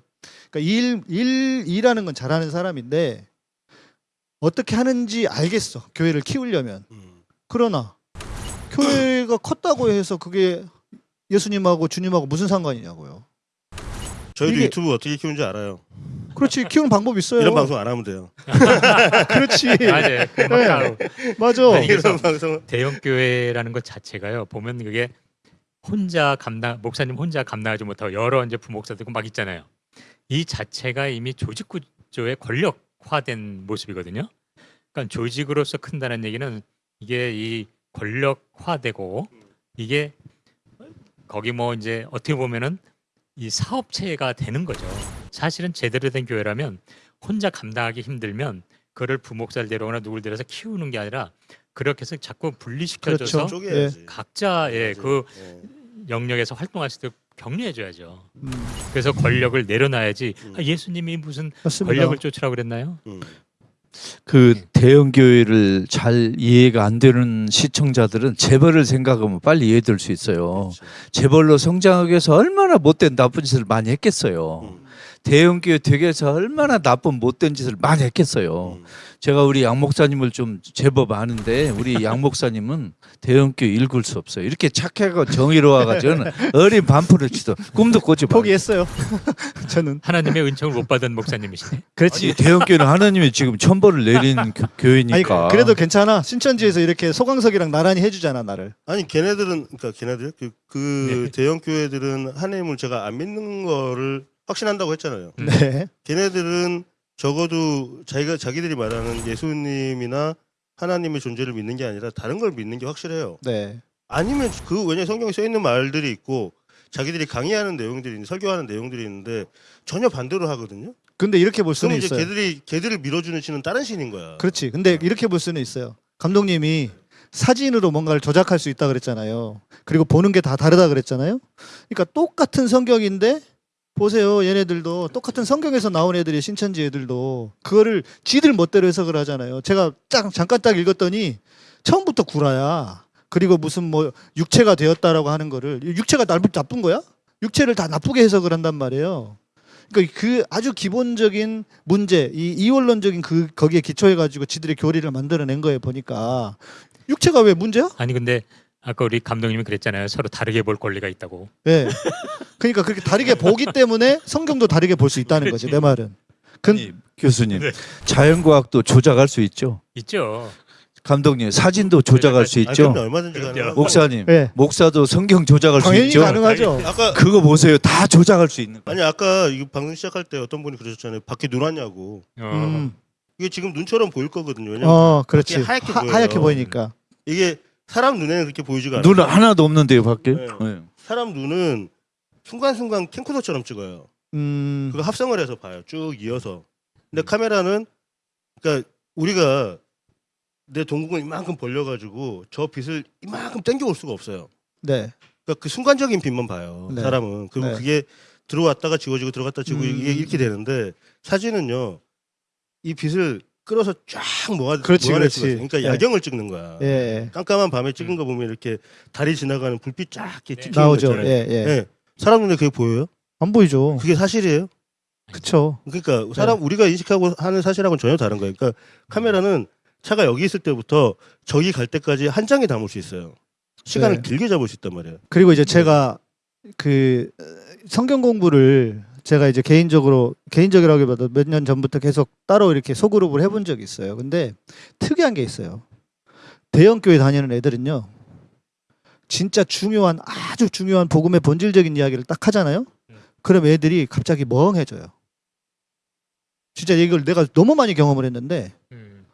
그러니까 일, 일 일하는 건 잘하는 사람인데 어떻게 하는지 알겠어. 교회를 키우려면. 음. 그러나 교회가 컸다고 해서 그게 예수님하고 주님하고 무슨 상관이냐고요. 저희도 이게- 유튜브 어떻게 키우는지 알아요. 그렇지 키우는 방법 있어요. 이런 방송 안 하면 돼요. 그렇지. 맞아요. 그막 네. 따로 맞아. 아니, 그래서 이런 방송 대형 교회라는 것 자체가요. 보면 그게 혼자 감당 목사님 혼자 감당하지 못하고 여러 이제 부목사들 막 있잖아요. 이 자체가 이미 조직 구조의 권력화된 모습이거든요. 그러니까 조직으로서 큰다는 얘기는 이게 이 권력화되고 이게 거기 뭐 이제 어떻게 보면은 이 사업체가 되는 거죠. 사실은 제대로 된 교회라면 혼자 감당하기 힘들면 그를 부목사를 데려오거나 누굴 데려서 키우는 게 아니라 그렇게 해서 자꾸 분리시켜줘서 그렇죠. 쪼개야지. 각자의 그 예. 영역에서 활동할 수 있도록 격려해줘야죠. 음, 그래서 권력을 내려놔야지 음. 아, 예수님이 무슨 맞습니다. 권력을 쫓으라고 그랬나요? 음. 그 대형 교회를 잘 이해가 안 되는 시청자들은 재벌을 생각하면 빨리 이해될 수 있어요. 그렇죠. 재벌로 성장하기 위해서 얼마나 못된 나쁜 짓을 많이 했겠어요. 음. 대형 교회 되게 해서 얼마나 나쁜 못된 짓을 많이 했겠어요. 음. 제가 우리 양 목사님을 좀 제법 아는데 우리 양 목사님은 대형 교회 읽을 수 없어요. 이렇게 착하고 정의로워가지고는 어린 반풀을 치도 꿈도 꾸지 마. 포기했어요. 저는 하나님의 은총을 못 받은 목사님이시네. 그렇지. 아니 대형 교회는 하나님이 지금 천벌을 내린 교, 교회니까. 아니 그래도 괜찮아. 신천지에서 이렇게 소강석이랑 나란히 해주잖아 나를. 아니 걔네들은 그러니까 걔네들 그, 그 대형 교회들은 하나님을 제가 안 믿는 거를 확신한다고 했잖아요. 음. 네. 걔네들은 적어도 자기가 자기들이 말하는 예수님이나 하나님의 존재를 믿는 게 아니라 다른 걸 믿는 게 확실해요. 네. 아니면 그 왜냐 성경에 써 있는 말들이 있고 자기들이 강의하는 내용들이 있는데 설교하는 내용들이 있는데 전혀 반대로 하거든요. 근데 이렇게 볼 수는 있어요. 걔들이 걔들을 밀어주는 신은 다른 신인 거야. 그렇지. 근데 이렇게 볼 수는 있어요. 감독님이 사진으로 뭔가를 조작할 수 있다 그랬잖아요. 그리고 보는 게 다 다르다 그랬잖아요. 그러니까 똑같은 성경인데 보세요. 얘네들도 똑같은 성경에서 나온 애들이 신천지 애들도 그거를 지들 멋대로 해석을 하잖아요. 제가 딱 잠깐 딱 읽었더니 처음부터 구라야. 그리고 무슨 뭐 육체가 되었다라고 하는 거를 육체가 나쁜 나쁜 거야? 육체를 다 나쁘게 해석을 한단 말이에요. 그러니까 그 아주 기본적인 문제, 이 이원론적인 그 거기에 기초해 가지고 지들의 교리를 만들어낸 거예요 보니까 육체가 왜 문제야? 아니 근데 아까 우리 감독님이 그랬잖아요. 서로 다르게 볼 권리가 있다고. 예. 그러니까 그렇게 다르게 보기 때문에 성경도 다르게 볼 수 있다는 거지 내 말은. 근 아니, 교수님 네. 자연과학도 조작할 수 있죠. 있죠. 감독님 사진도 조작할 수 아, 있죠. 얼마든지 가능. 목사님 예. 목사도 성경 조작할 수 당연히 있죠. 가능하죠. 아까 그거 보세요. 다 조작할 수 있는 거. 아니 아까 방송 시작할 때 어떤 분이 그러셨잖아요. 밖에 눈 왔냐고. 어. 음. 이게 지금 눈처럼 보일 거거든요. 왜냐면 어, 그렇지. 하얗게 하. 하얗게 보이니까. 이게 사람 눈에는 그렇게 보이지가 않아요. 눈은 하나도 없는데요, 밖에. 네. 네. 사람 눈은 순간순간 캠코더처럼 찍어요. 음. 그거 합성을 해서 봐요. 쭉 이어서. 근데 카메라는 그러니까 우리가 내 동공을 이만큼 벌려가지고 저 빛을 이만큼 땡겨올 수가 없어요. 네. 그러니까 그 순간적인 빛만 봐요. 네. 사람은. 그리고 네. 그게 들어왔다가 지워지고 들어갔다 지우고 음. 이게 이렇게 되는데 사진은요 이 빛을 끌어서 쫙 모아 그렇지, 그렇지. 그러니까 네. 야경을 찍는 거야. 예. 깜깜한 밤에 찍은 거 보면 이렇게 달이 지나가는 불빛 쫙 이렇게 네. 찍히는 거 나오죠. 있잖아요. 예, 예. 예. 사람 눈에 그게 보여요? 안 보이죠. 그게 사실이에요? 그쵸. 그러니까 사람 우리가 인식하고 하는 사실하고는 전혀 다른 거예요. 그러니까 카메라는 차가 여기 있을 때부터 저기 갈 때까지 한 장에 담을 수 있어요. 시간을 네. 길게 잡을 수 있단 말이에요. 그리고 이제 제가 그 어, 성경 공부를 제가 이제 개인적으로 개인적이라기보다 몇 년 전부터 계속 따로 이렇게 소그룹을 해본 적이 있어요. 근데 특이한 게 있어요. 대형 교회 다니는 애들은요. 진짜 중요한 아주 중요한 복음의 본질적인 이야기를 딱 하잖아요. 음. 그럼 애들이 갑자기 멍해져요. 진짜 이걸 내가 너무 많이 경험을 했는데 음.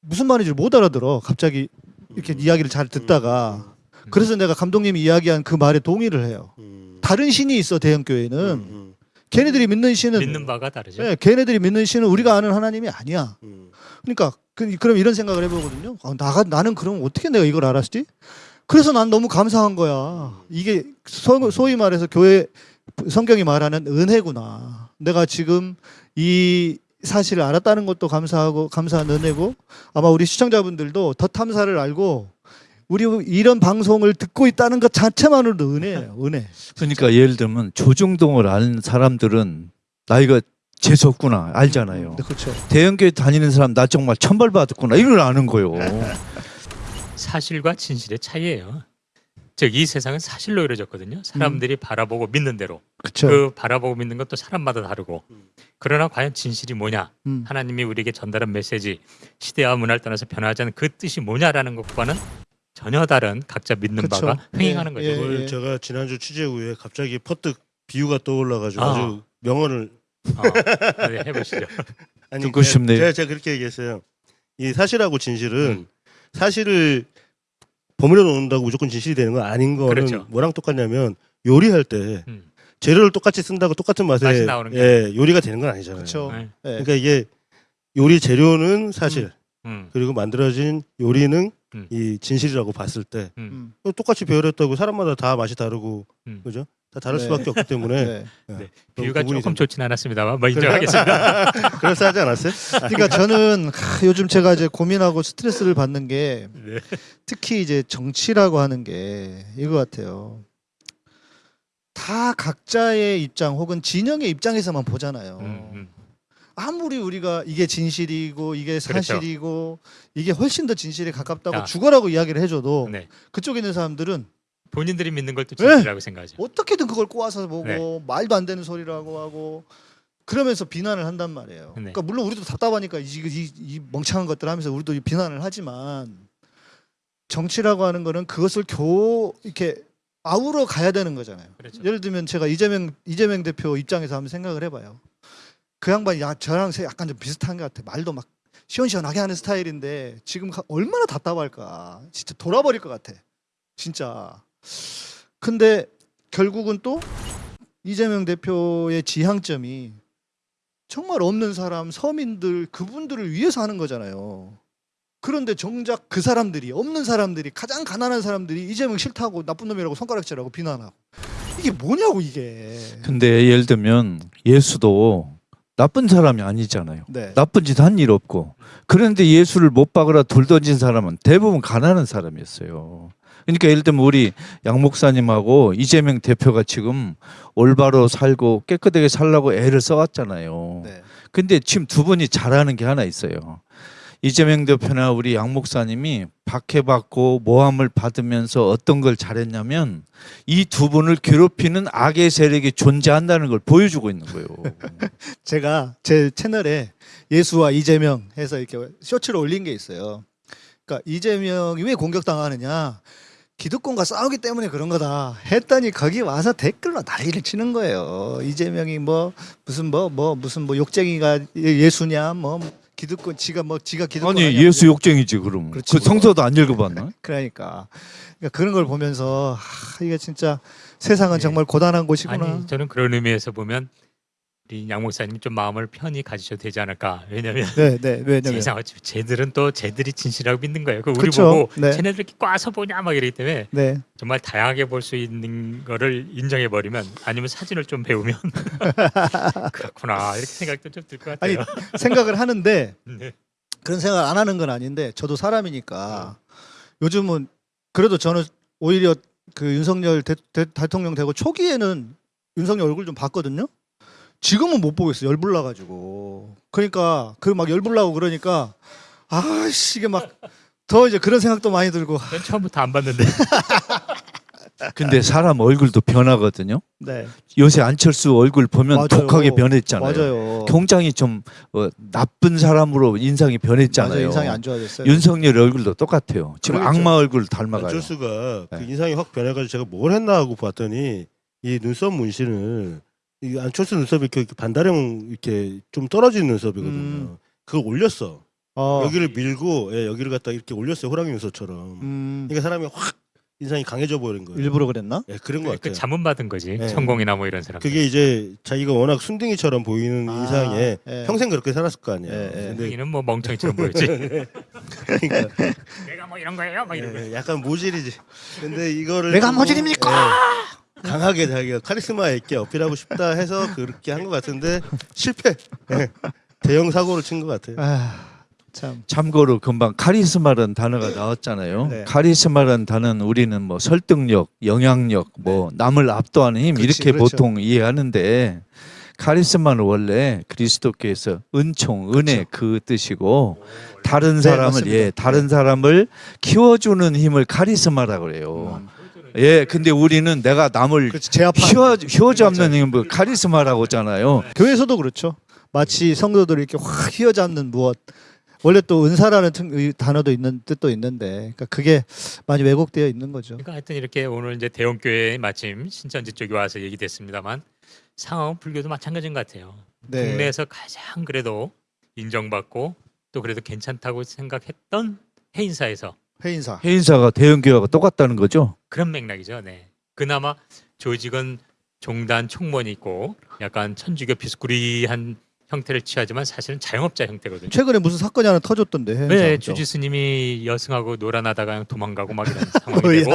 무슨 말인지 못 알아들어. 갑자기 이렇게 이야기를 잘 듣다가 그래서 내가 감독님이 이야기한 그 말에 동의를 해요. 음. 다른 신이 있어 대형 교회는 음, 걔네들이 믿는 신은 믿는 바가 다르죠. 예, 걔네들이 믿는 신은 우리가 아는 하나님이 아니야. 음. 그러니까 그, 그럼 이런 생각을 해보거든요. 아, 나가 나는 그럼 어떻게 내가 이걸 알았지? 그래서 난 너무 감사한 거야. 이게 소, 소위 말해서 교회 성경이 말하는 은혜구나. 내가 지금 이 사실을 알았다는 것도 감사하고 감사한 은혜고 아마 우리 시청자분들도 더 탐사를 알고 우리 이런 방송을 듣고 있다는 것 자체만으로도 은혜예요. 은혜. 그러니까 예를 들면 조중동을 아는 사람들은 나이가 재수 없구나 알잖아요. 네, 그렇죠. 대형교회 다니는 사람 나 정말 천벌 받았구나 이걸 아는 거요. 사실과 진실의 차이예요. 즉 이 세상은 사실로 이루어졌거든요. 사람들이 바라보고 믿는 대로 그렇죠. 그 바라보고 믿는 것도 사람마다 다르고 음. 그러나 과연 진실이 뭐냐 음. 하나님이 우리에게 전달한 메시지 시대와 문화를 떠나서 변하지 않은 그 뜻이 뭐냐라는 것과는 전혀 다른 각자 믿는 그쵸. 바가 횡행하는 예, 거죠. 예. 그걸 제가 지난주 취재 후에 갑자기 퍼뜩 비유가 떠올라가지고 아. 아주 명언을 어, 네, 해보시죠. 아니 듣고 제가- 싶네요. 제가, 제가 그렇게 얘기했어요. 이 사실하고 진실은 음. 사실을 버무려 놓는다고 무조건 진실이 되는 건 아닌 거는 그렇죠. 뭐랑 똑같냐면 요리할 때 음. 재료를 똑같이 쓴다고 똑같은 맛에 예, 요리가 되는 건 아니잖아요. 그렇죠. 네. 예. 그러니까 이게 요리 재료는 사실 음, 그리고 만들어진 요리는 음. 이 진실이라고 봤을 때 음. 음. 똑같이 배열했다고 사람마다 다 맛이 다르고 음. 그죠? 다 다를 네. 수밖에 없기 때문에 네. 네. 그럼 비유가 조금 된다. 좋진 않았습니다만 뭐 인정하겠습니다. 그럴싸하지 않았어요? 그러니까 저는 하, 요즘 제가 이제 고민하고 스트레스를 받는 게 네. 특히 이제 정치라고 하는 게 이거 같아요. 다 각자의 입장 혹은 진영의 입장에서만 보잖아요. 음, 음. 아무리 우리가 이게 진실이고 이게 그렇죠. 사실이고 이게 훨씬 더 진실에 가깝다고 아. 죽어라고 이야기를 해줘도 네. 그쪽에 있는 사람들은 본인들이 믿는 걸또 네. 진실이라고 생각하죠. 어떻게든 그걸 꼬아서 보고 네. 말도 안 되는 소리라고 하고 그러면서 비난을 한단 말이에요. 네. 그러니까 물론 우리도 답답하니까 이, 이, 이 멍청한 것들 하면서 우리도 이 비난을 하지만 정치라고 하는 거는 그것을 교 이렇게 아우러 가야 되는 거잖아요. 그렇죠. 예를 들면 제가 이재명 이재명 대표 입장에서 한번 생각을 해봐요. 그 양반이 야 저랑 세- 약간 좀 비슷한 것 같아. 말도 막 시원시원하게 하는 스타일인데 지금 가- 얼마나 답답할까. 진짜 돌아버릴 것 같아. 진짜. 근데 결국은 또 이재명 대표의 지향점이 정말 없는 사람, 서민들 그분들을 위해서 하는 거잖아요. 그런데 정작 그 사람들이 없는 사람들이 가장 가난한 사람들이 이재명 싫다고 나쁜 놈이라고 손가락질하고 비난하고 이게 뭐냐고 이게. 근데 예를 들면 예수도 나쁜 사람이 아니잖아요. 네. 나쁜 짓 한 일 없고 그런데 예수를 못 박으라 돌 던진 사람은 대부분 가난한 사람이었어요. 그러니까 예를 들면 우리 양 목사님하고 이재명 대표가 지금 올바로 살고 깨끗하게 살라고 애를 써왔잖아요. 네. 근데 지금 두 분이 잘하는 게 하나 있어요. 이재명 대표나 우리 양 목사님이 박해받고 모함을 받으면서 어떤 걸 잘했냐면 이 두 분을 괴롭히는 악의 세력이 존재한다는 걸 보여주고 있는 거예요. 제가 제 채널에 예수와 이재명 해서 이렇게 쇼츠를 올린 게 있어요. 그러니까 이재명이 왜 공격당하느냐? 기득권과 싸우기 때문에 그런 거다 했더니 거기 와서 댓글로 난리를 치는 거예요. 이재명이 뭐 무슨 뭐뭐 무슨 뭐 욕쟁이가 예- 예수냐 뭐 기득권 지가 뭐 지가 기득권 아니 아니야. 예수 욕쟁이지 그럼. 그렇지. 그 성서도 안 읽어봤나? 그러니까 그러니까 그런 걸 보면서 하, 이게 진짜 세상은 네. 정말 고단한 곳이구나. 아니 저는 그런 의미에서 보면 우리 양 목사님 좀 마음을 편히 가지셔도 되지 않을까. 왜냐하면 네, 네, 왜냐면 세상 어차피 쟤들은 또 쟤들이 진실이라고 믿는 거예요. 그 우리 그쵸. 보고 네. 쟤네들 이렇게 꽈서 보냐 막 이러기 때문에 네. 정말 다양하게 볼 수 있는 거를 인정해 버리면 아니면 사진을 좀 배우면 그렇구나 이렇게 생각도 좀 들것 아니 같아요. 생각을 하는데 네. 그런 생각 안 하는 건 아닌데 저도 사람이니까 요즘은 그래도 저는 오히려 그 윤석열 대, 통령 되고 초기에는 윤석열 얼굴 좀 봤거든요. 지금은 못 보겠어 요 열불 나 가지고 그러니까 그 막 열불 나고 그러니까 아씨 이게 막 더 이제 그런 생각도 많이 들고 전 처음부터 안 봤는데 근데 사람 얼굴도 변하거든요. 네. 요새 안철수 얼굴 보면 맞아요. 독하게 변했잖아요. 맞아요. 굉장히 좀 어, 나쁜 사람으로 인상이 변했잖아요. 맞아요. 인상이 안 좋아졌어요. 윤석열 얼굴도 똑같아요. 지금 그러겠죠. 악마 얼굴 닮아가요. 안철수가 그 네. 인상이 확 변해가지고 제가 뭘 했나 하고 봤더니 이 눈썹 문신을 이 안철수 눈썹이 이렇게 반다령 이렇게 좀 떨어진 눈썹이거든요. 음. 그걸 올렸어. 어. 여기를 밀고 예, 여기를 갖다 이렇게 올렸어요. 호랑이 눈썹처럼. 음, 그러니까 사람이 확 인상이 강해져 버린 거예요. 일부러 그랬나? 예, 그런 것그 같아요. 자문 받은 거지. 네. 천공이나 뭐 이런 사람. 그게 이제 자기가 워낙 순둥이처럼 보이는 아, 인상에 예. 평생 그렇게 살았을 거 아니에요. 예, 예. 근데 여기는 뭐 멍청이처럼 보였지. 그러니까 내가 뭐 이런 거예요, 막 이런 거. 예, 약간 모질이지. 근데 이거를 내가 좀, 모질입니까? 예, 강하게 자기가 카리스마 있게 어필하고 싶다 해서 그렇게 한 것 같은데 실패. 예, 대형 사고를 친 것 같아요. 아, 참. 참고로 금방 카리스마라는 단어가 나왔잖아요. 네. 카리스마라는 단어는 우리는 뭐 설득력, 영향력, 뭐 남을 압도하는 힘 네. 그렇지, 이렇게 그렇죠. 보통 이해하는데 카리스마는 원래 그리스도께서 은총, 은혜 그 뜻이고 다른 네, 사람을 맞습니다. 예, 다른 사람을 키워주는 힘을 카리스마라고 그래요. 음. 예, 근데 우리는 내가 남을 휘어 휘어잡는 힘을 카리스마라고 하잖아요. 교회에서도 그렇죠. 마치 성도들을 이렇게 확 휘어잡는 무엇. 원래 또 은사라는 단어도 있는 뜻도 있는데, 그러니까 그게 많이 왜곡되어 있는 거죠. 그러니까 하여튼 이렇게 오늘 이제 대형 교회 마침 신천지 쪽에 와서 얘기됐습니다만 상황은 불교도 마찬가지인 것 같아요. 네. 국내에서 가장 그래도 인정받고 또 그래도 괜찮다고 생각했던 해인사에서 회인사. 해인사가 대형 교회하고 똑같다는 거죠. 그런 맥락이죠. 네. 그나마 조직은 종단 총무원이 있고 약간 천주교 비스꾸리한 형태를 취하지만 사실은 자영업자 형태거든요. 최근에 무슨 사건이 하나 터졌던데. 회인사. 네, 주지 스님이 여승하고 놀아나다가 그냥 도망가고 막 이런 상황이 되고?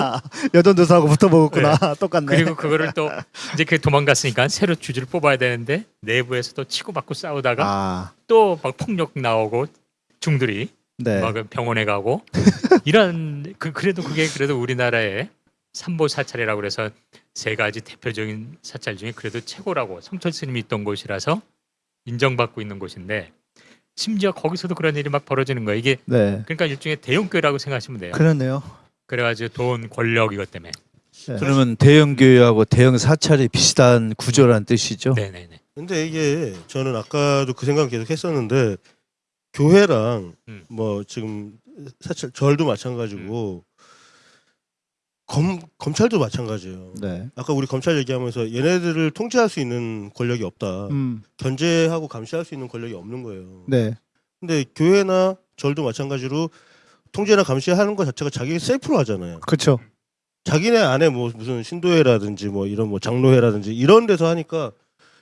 여전도사하고 붙어 먹었구나. 똑같네. 그리고 그거를 또 이제 그 도망갔으니까 새로 주지를 뽑아야 되는데 내부에서도 치고받고 싸우다가 아, 또막 폭력 나오고 중들이 네. 막 병원에 가고 이런 그 그래도 그게 그래도 우리나라의 삼보 사찰이라고 그래서 세 가지 대표적인 사찰 중에 그래도 최고라고 성철 스님이 있던 곳이라서 인정받고 있는 곳인데 심지어 거기서도 그런 일이 막 벌어지는 거예요. 이게 네. 그러니까 일종의 대형교회라고 생각하시면 돼요. 그렇네요. 그래가지고 돈, 권력 이것 때문에. 네. 그러면 대형 교회하고 대형 사찰이 비슷한 구조란 뜻이죠. 네네네. 근데 이게 저는 아까도 그 생각 계속 했었는데 교회랑 음. 뭐 지금 사실 절도 마찬가지고 검 검찰도 마찬가지예요. 네. 아까 우리 검찰 얘기하면서 얘네들을 통제할 수 있는 권력이 없다. 음. 견제하고 감시할 수 있는 권력이 없는 거예요. 네. 근데 교회나 절도 마찬가지로 통제나 감시하는 것 자체가 자기 셀프로 하잖아요. 그렇죠. 자기네 안에 뭐 무슨 신도회라든지 뭐 이런 뭐 장로회라든지 이런 데서 하니까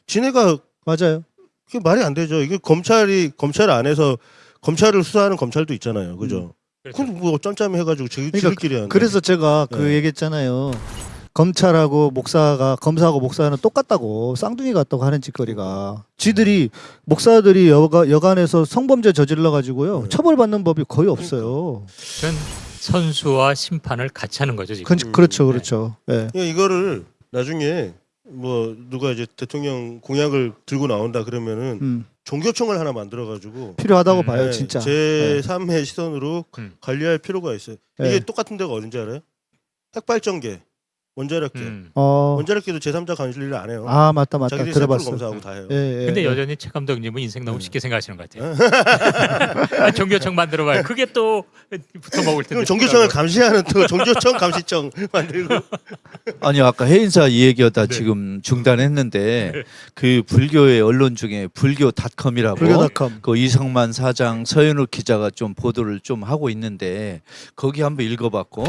지네가 맞아요. 그게 말이 안 되죠. 이게 검찰이 검찰 안에서 검찰을 수사하는 검찰도 있잖아요. 그죠? 그렇죠. 그럼 뭐 짬짬이 해가지고 지, 그러니까 지들끼리 하는. 그래서 제가 그 네. 얘기했잖아요. 검찰하고 목사가 검사하고 목사는 똑같다고 쌍둥이 같다고 하는 짓거리가 지들이 목사들이 여가, 여간에서 성범죄 저질러 가지고요 네. 처벌받는 법이 거의 없어요. 그건 선수와 심판을 같이 하는 거죠 지금. 그, 음, 그렇죠, 네. 그렇죠. 예. 그러니까 이거를 나중에 뭐 누가 이제 대통령 공약을 들고 나온다 그러면은 음, 종교청을 하나 만들어 가지고 필요하다고 음, 봐요, 네, 진짜. 제 3의 시선으로 음. 관리할 필요가 있어요. 네. 이게 똑같은 데가 어딘지 알아요? 핵발전계, 원자력계. 음. 어, 원자력계도 제3자 관리를 안 해요. 아 맞다, 맞다. 자기들이 셀프로 들어봤어. 검사하고 다 해요. 예, 예, 근데 예. 여전히 최 감독님은 인생 너무 네. 쉽게 생각하시는 것 같아요. 아, 종교청 만들어봐요. 그게 또 붙어 먹을 텐데. 종교청을 감시하는 또 종교청 감시청 만들고 아니 아까 해인사 이 얘기하다 네. 지금 중단했는데 그 불교의 언론 중에 불교닷컴이라고 불교닷컴. 그 이성만 사장 서현욱 기자가 좀 보도를 좀 하고 있는데 거기 한번 읽어봤고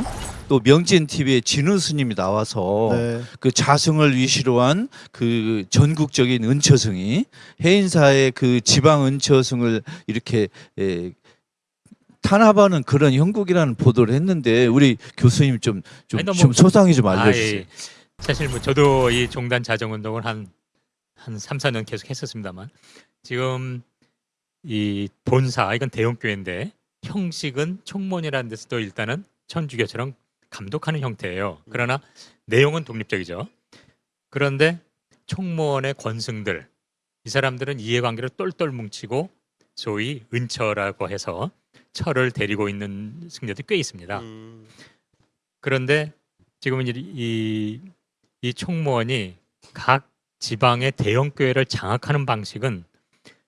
또 명진 TV에 진우 스님이 나와 서 네. 그 자승을 위시로 한 그 전국적인 은처승이 해인사의 그 지방 은처승을 이렇게 에, 탄압하는 그런 형국이라는 보도를 했는데 우리 교수님 좀좀좀 소상히 좀 아, 알려주세요. 예. 사실 뭐 저도 이 종단 자정 운동을 한한 3, 4년 계속 했었습니다만 지금 이 본사 이건 대형 교회인데 형식은 총무원이라는 데서도 일단은 천주교처럼 감독하는 형태예요. 그러나 내용은 독립적이죠. 그런데 총무원의 권승들 이 사람들은 이해관계를 똘똘 뭉치고 소위 은처라고 해서 철을 데리고 있는 승려들이 꽤 있습니다. 음, 그런데 지금은 이, 이, 이 총무원이 각 지방의 대형 교회를 장악하는 방식은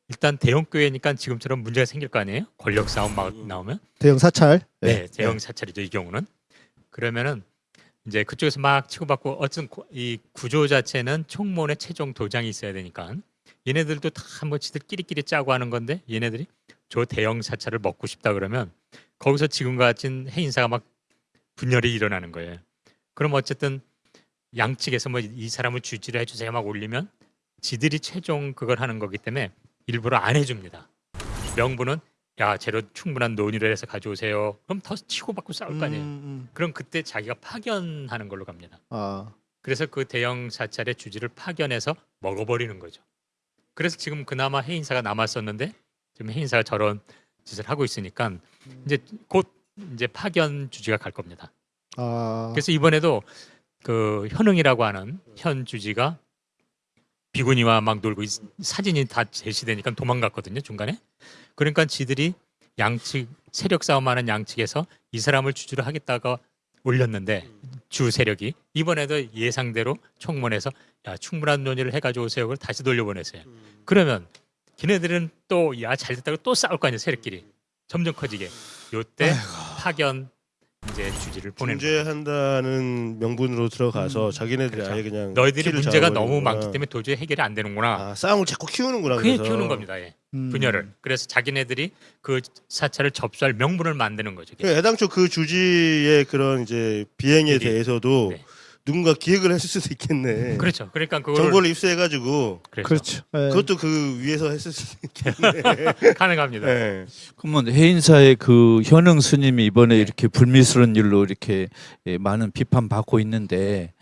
일단 대형 교회니까 지금처럼 문제가 생길 거 아니에요? 권력 싸움 막 나오면 대형 사찰. 네, 대형 사찰이죠 이 경우는 그러면은 이제 그쪽에서 막 치고받고 어쨌든 고- 이 구조 자체는 총무원의 최종 도장이 있어야 되니까 얘네들도 다 뭐 지들끼리끼리 짜고 하는 건데 얘네들이 저 대형 사찰을 먹고 싶다 그러면 거기서 지금과 같은 해인사가 막 분열이 일어나는 거예요. 그럼 어쨌든 양측에서 뭐 이 사람을 주지를 해주세요 막 올리면 지들이 최종 그걸 하는 거기 때문에 일부러 안 해줍니다. 명분은 야 재료 충분한 논의를 해서 가져오세요. 그럼 더 치고받고 싸울 거 아니에요. 음, 음. 그럼 그때 자기가 파견하는 걸로 갑니다. 아. 그래서 그 대형 사찰의 주지를 파견해서 먹어버리는 거죠. 그래서 지금 그나마 해인사가 남았었는데 지금 해인사가 저런 짓을 하고 있으니까 이제 곧 이제 파견 주지가 갈 겁니다. 아. 그래서 이번에도 그 현흥이라고 하는 현 주지가 비구니와 막 놀고 있- 사진이 다 제시되니까 도망갔거든요 중간에. 그러니까 지들이 양측 세력 싸움하는 양측에서 이 사람을 주주로 하겠다가 올렸는데 주 세력이 이번에도 예상대로 총문에서 야 충분한 논의를 해가지고 오세요. 그걸 다시 돌려보냈어요. 그러면 걔네들은 또 야 잘됐다고 또 싸울 거 아니에요 세력끼리 점점 커지게. 요때 파견 이제 주지를 보내는. 중재한다는 명분으로 들어가서 자기네들이 그렇죠. 아예 그냥 너희들이 문제가 잡아버리는구나. 너무 많기 때문에 도저히 해결이 안 되는구나. 아, 싸움을 자꾸 키우는구나. 그게 그래서. 키우는 겁니다. 예. 음. 분열을. 그래서 자기네들이 그 사찰을 접수할 명분을 만드는 거죠. 그 애당초 그 주지의 그런 이제 비행에 비리. 대해서도 네. 누군가 기획을 했을 수도 있겠네. 그렇죠. 그러니까 그걸 정보를 입수해가지고 그렇죠. 그렇죠. 예. 그것도 그 위에서 했을 수도 가능합니다. 있네. 그러면 해인사의 그 현흥 스님이 이번에 네. 이렇게 불미스러운 일로 이렇게 예, 많은 비판 받고 있는데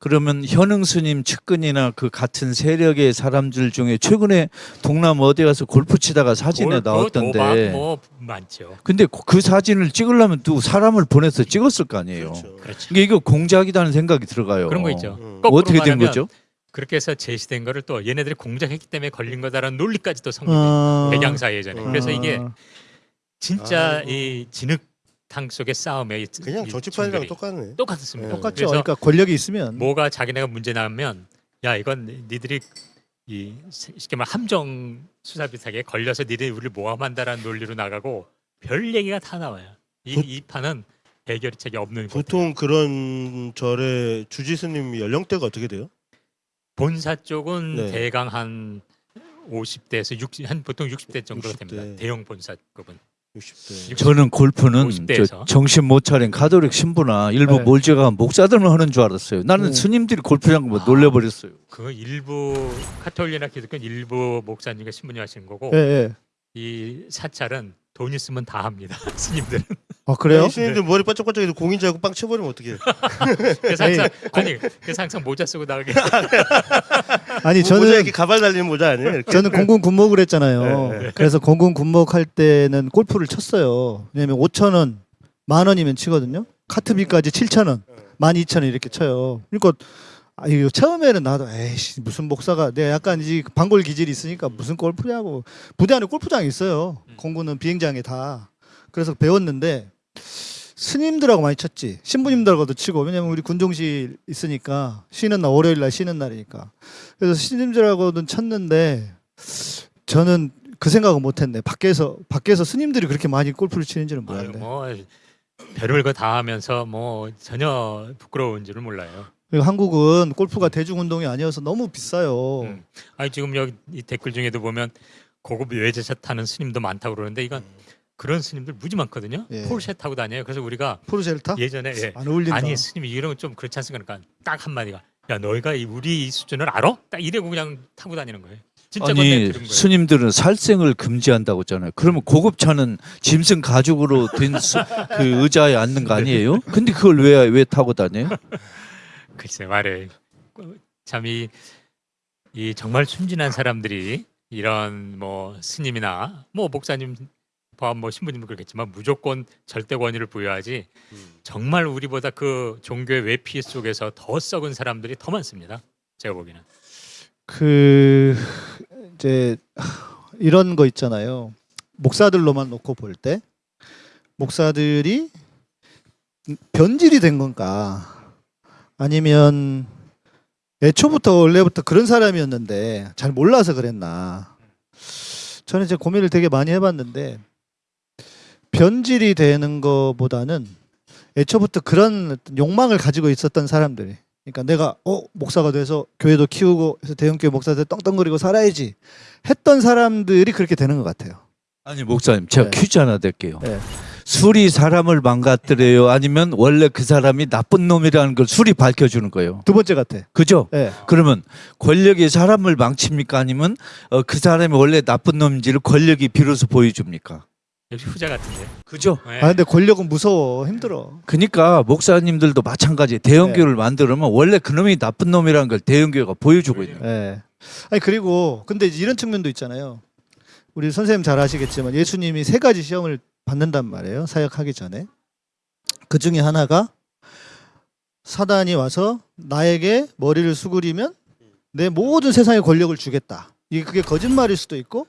그러면 현흥 스님 측근이나 그 같은 세력의 사람들 중에 최근에 동남 어디 가서 골프 치다가 사진에 골프, 나왔던데 도박 뭐 많죠. 근데 그 사진을 찍으려면 또 사람을 보내서 찍었을 거 아니에요. 그렇죠. 그렇죠. 이게 이거 공작이라는 생각이 들어가요. 그런 거 있죠. 음. 어떻게 된 거죠? 그렇게 해서 제시된 거를 또 얘네들이 공작했기 때문에 걸린 거다라는 논리까지도 성립이 아. 백양사 예전에. 그래서 이게 아. 진짜 아이고. 이 진흙 탕 속의 싸움에 이- 그냥 이 정치판이랑 똑같네. 똑같습니다. 네. 똑같죠. 그러니까 권력이 있으면 뭐가 자기네가 문제 나면 야 이건 니들이 이 쉽게 말 함정 수사 비슷하게 걸려서 니들이 우리를 모함한다라는 논리로 나가고 별 얘기가 다 나와요. 이, 보- 이 판은 해결책이 없는. 보통 그런 절의 주지 스님 연령대가 어떻게 돼요? 본사 쪽은 네. 대강 한 50대에서 60, 한 보통 60대 정도가 60대. 됩니다. 대형 본사 급은 60대. 저는 골프는 50 대에서. 저 정신 못 차린 가톨릭 신부나 일부 네. 몰제가 목사들만 하는 줄 알았어요. 나는 음. 스님들이 골프장 뭐 아. 놀래버렸어요. 그 일부 카톨리나 기독교 일부 목사님과 신부님 하시는 거고 예, 예. 이 사찰은 돈 있으면 다 합니다. 스님들은. 아 그래요? 이 스님들 머리 반짝반짝해도 공인자고 빵 쳐버리면 어떡해. 그래서 항상 아니 그래서 항상 모자 쓰고 나가게 아니 뭐 모자 저는 이렇게 가발 달리는 모자 아니에요? 이렇게? 저는 공군 군목을 했잖아요. 네, 네. 그래서 공군 군목 할 때는 골프를 쳤어요. 왜냐면 5천 원, 만 원이면 치거든요. 카트비까지 7천 원, 만 2천 원 이렇게 쳐요. 그러니까 아 이거 처음에는 나도 에이씨 무슨 목사가 내가 약간 이 방골 기질이 있으니까 무슨 골프냐고 부대 안에 골프장이 있어요. 음. 공군은 비행장에 다. 그래서 배웠는데 스님들하고 많이 쳤지. 신부님들하고도 치고 왜냐면 우리 군종실 있으니까 쉬는 날 월요일 날 쉬는 날이니까. 그래서 스님들하고는 쳤는데 저는 그 생각은 못했네. 밖에서 밖에서 스님들이 그렇게 많이 골프를 치는지는 아유, 몰랐네. 뭐 별을 거다 하면서 뭐 전혀 부끄러운 줄을 몰라요. 그리고 한국은 골프가 대중 운동이 아니어서 너무 비싸요. 음. 아니 지금 여기 이 댓글 중에도 보면 고급 외제차 타는 스님도 많다고 그러는데 이건 그런 스님들 무지 많거든요. 예. 포르쉐 타고 다녀요. 그래서 우리가 포르쉐를 타? 예전에 예. 안 어울린다. 아니 스님이 이런 건좀 그렇지 않습니까? 그러니까 딱 한마디가 야 너희가 이 우리 이 수준을 알아? 딱 이래고 그냥 타고 다니는 거예요. 아니. 스님들은 살생을 금지한다고 했잖아요. 그러면 고급차는 짐승 가죽으로 된 그 의자에 앉는 거 아니에요? 근데 그걸 왜 왜 타고 다녀요? 글쎄 말해 참이 이 정말 순진한 사람들이 이런 뭐 스님이나 뭐 목사님 포함 뭐 신부님도 그렇겠지만 무조건 절대 권위를 부여하지 정말 우리보다 그 종교의 외피 속에서 더 썩은 사람들이 더 많습니다. 제가 보기에는 그 이제 이런 거 있잖아요. 목사들로만 놓고 볼 때 목사들이 변질이 된 건가 아니면 애초부터 원래부터 그런 사람이었는데 잘 몰라서 그랬나? 저는 이제 고민을 되게 많이 해봤는데 변질이 되는 것보다는 애초부터 그런 욕망을 가지고 있었던 사람들이 그러니까 내가 어 목사가 돼서 교회도 키우고 해서 대형교회 목사 돼 떵떵거리고 살아야지 했던 사람들이 그렇게 되는 것 같아요. 아니 목사님 제가 네. 퀴즈 하나 낼게요. 네. 술이 사람을 망가뜨려요? 아니면 원래 그 사람이 나쁜 놈이라는 걸 술이 밝혀주는 거예요? 두 번째 같아. 그죠? 네. 그러면 권력이 사람을 망칩니까? 아니면 어, 그 사람이 원래 나쁜 놈인지를 권력이 비로소 보여줍니까? 역시 후자 같은데. 그죠? 네. 아 근데 권력은 무서워 힘들어. 그러니까 목사님들도 마찬가지 대형교회를 만들면 원래 그놈이 나쁜 놈이라는 걸 대형교회가 보여주고 있는 거예요. 예. 아니 그리고 근데 이런 측면도 있잖아요. 우리 선생님 잘 아시겠지만 예수님이 세 가지 시험을 받는단 말이에요. 사역하기 전에. 그 중에 하나가 사단이 와서 나에게 머리를 수그리면 내 모든 세상의 권력을 주겠다. 이게 그게 거짓말일 수도 있고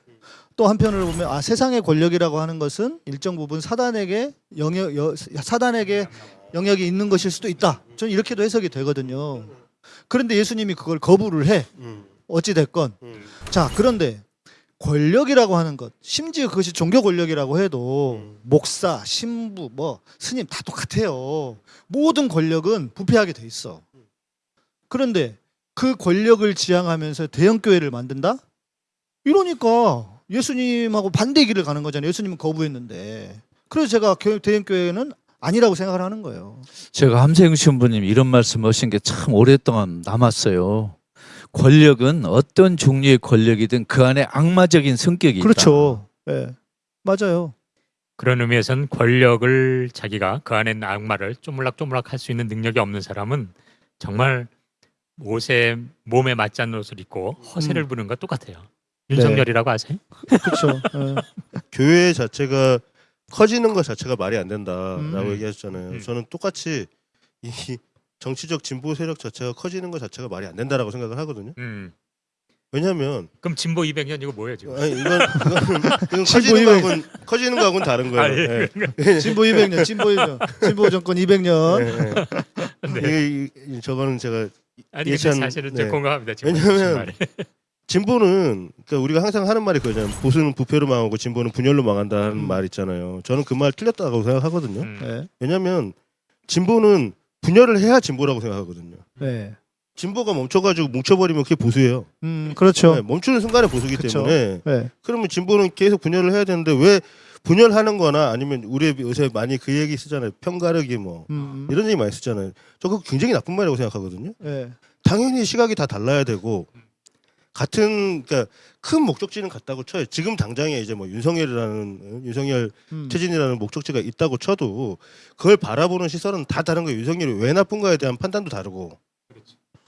또 한편으로 보면 아 세상의 권력이라고 하는 것은 일정 부분 사단에게 영역 여, 사단에게 영역이 있는 것일 수도 있다. 저는 이렇게도 해석이 되거든요. 그런데 예수님이 그걸 거부를 해. 음, 어찌 됐건 음. 자 그런데 권력이라고 하는 것 심지어 그것이 종교 권력이라고 해도 음. 목사 신부 뭐 스님 다 똑같아요. 모든 권력은 부패하게 돼 있어. 그런데 그 권력을 지향하면서 대형 교회를 만든다? 이러니까 예수님하고 반대 길을 가는 거잖아요. 예수님은 거부했는데. 그래서 제가 교- 대형 교회는 아니라고 생각을 하는 거예요. 제가 함세영 신부님 이런 말씀 하신 게 참 오랫동안 남았어요. 권력은 어떤 종류의 권력이든 그 안에 악마적인 성격이 있다. 그렇죠 예 맞아요 그런 의미에선 권력을 자기가 그 안에 있는 악마를 쪼물락쪼물락 할 수 있는 능력이 없는 사람은 정말 옷에 몸에 맞지 않는 옷을 입고 허세를 음. 부는 것 똑같아요. 윤석열이라고 아세요? 그렇죠 예. 교회 자체가 커지는 것 자체가 말이 안 된다라고 음. 얘기하셨잖아요. 음. 저는 똑같이 이 정치적 진보 세력 자체가 커지는 것 자체가 말이 안 된다라고 생각을 하거든요. 음. 왜냐하면 그럼 진보 200년 이거 뭐예요 지금? 아니 이건 이건, 커지는 200. 거하고는 커지는 거하고는 다른 거예요. 아, 예. 예. 진보 200년 진보 200년 진보 정권 200년 예, 예. 네. 이- 저거는 제가 아니 예찬- 사실은 네. 저 공감합니다. 말에. 진보는 그러니까 우리가 항상 하는 말이 그거잖아요. 보수는 부패로 망하고 진보는 분열로 망한다는 음. 말 있잖아요. 저는 그 말 틀렸다고 생각하거든요. 음. 예. 왜냐하면 진보는 분열을 해야 진보라고 생각하거든요. 네. 진보가 멈춰가지고 뭉쳐버리면 그게 보수예요. 음, 그렇죠. 네, 멈추는 순간에 보수기 그쵸. 때문에 네. 그러면 진보는 계속 분열을 해야 되는데 왜 분열하는 거나 아니면 우리 요새 많이 그 얘기 쓰잖아요. 편가르기 뭐 음, 이런 얘기 많이 쓰잖아요. 저 그거 굉장히 나쁜 말이라고 생각하거든요. 네. 당연히 시각이 다 달라야 되고 같은 그러니까 큰 목적지는 같다고 쳐요. 지금 당장에 이제 뭐 윤석열이라는 어, 윤석열 음. 퇴진이라는 목적지가 있다고 쳐도 그걸 바라보는 시선은 다 다른 거예요. 윤석열이 왜 나쁜가에 대한 판단도 다르고.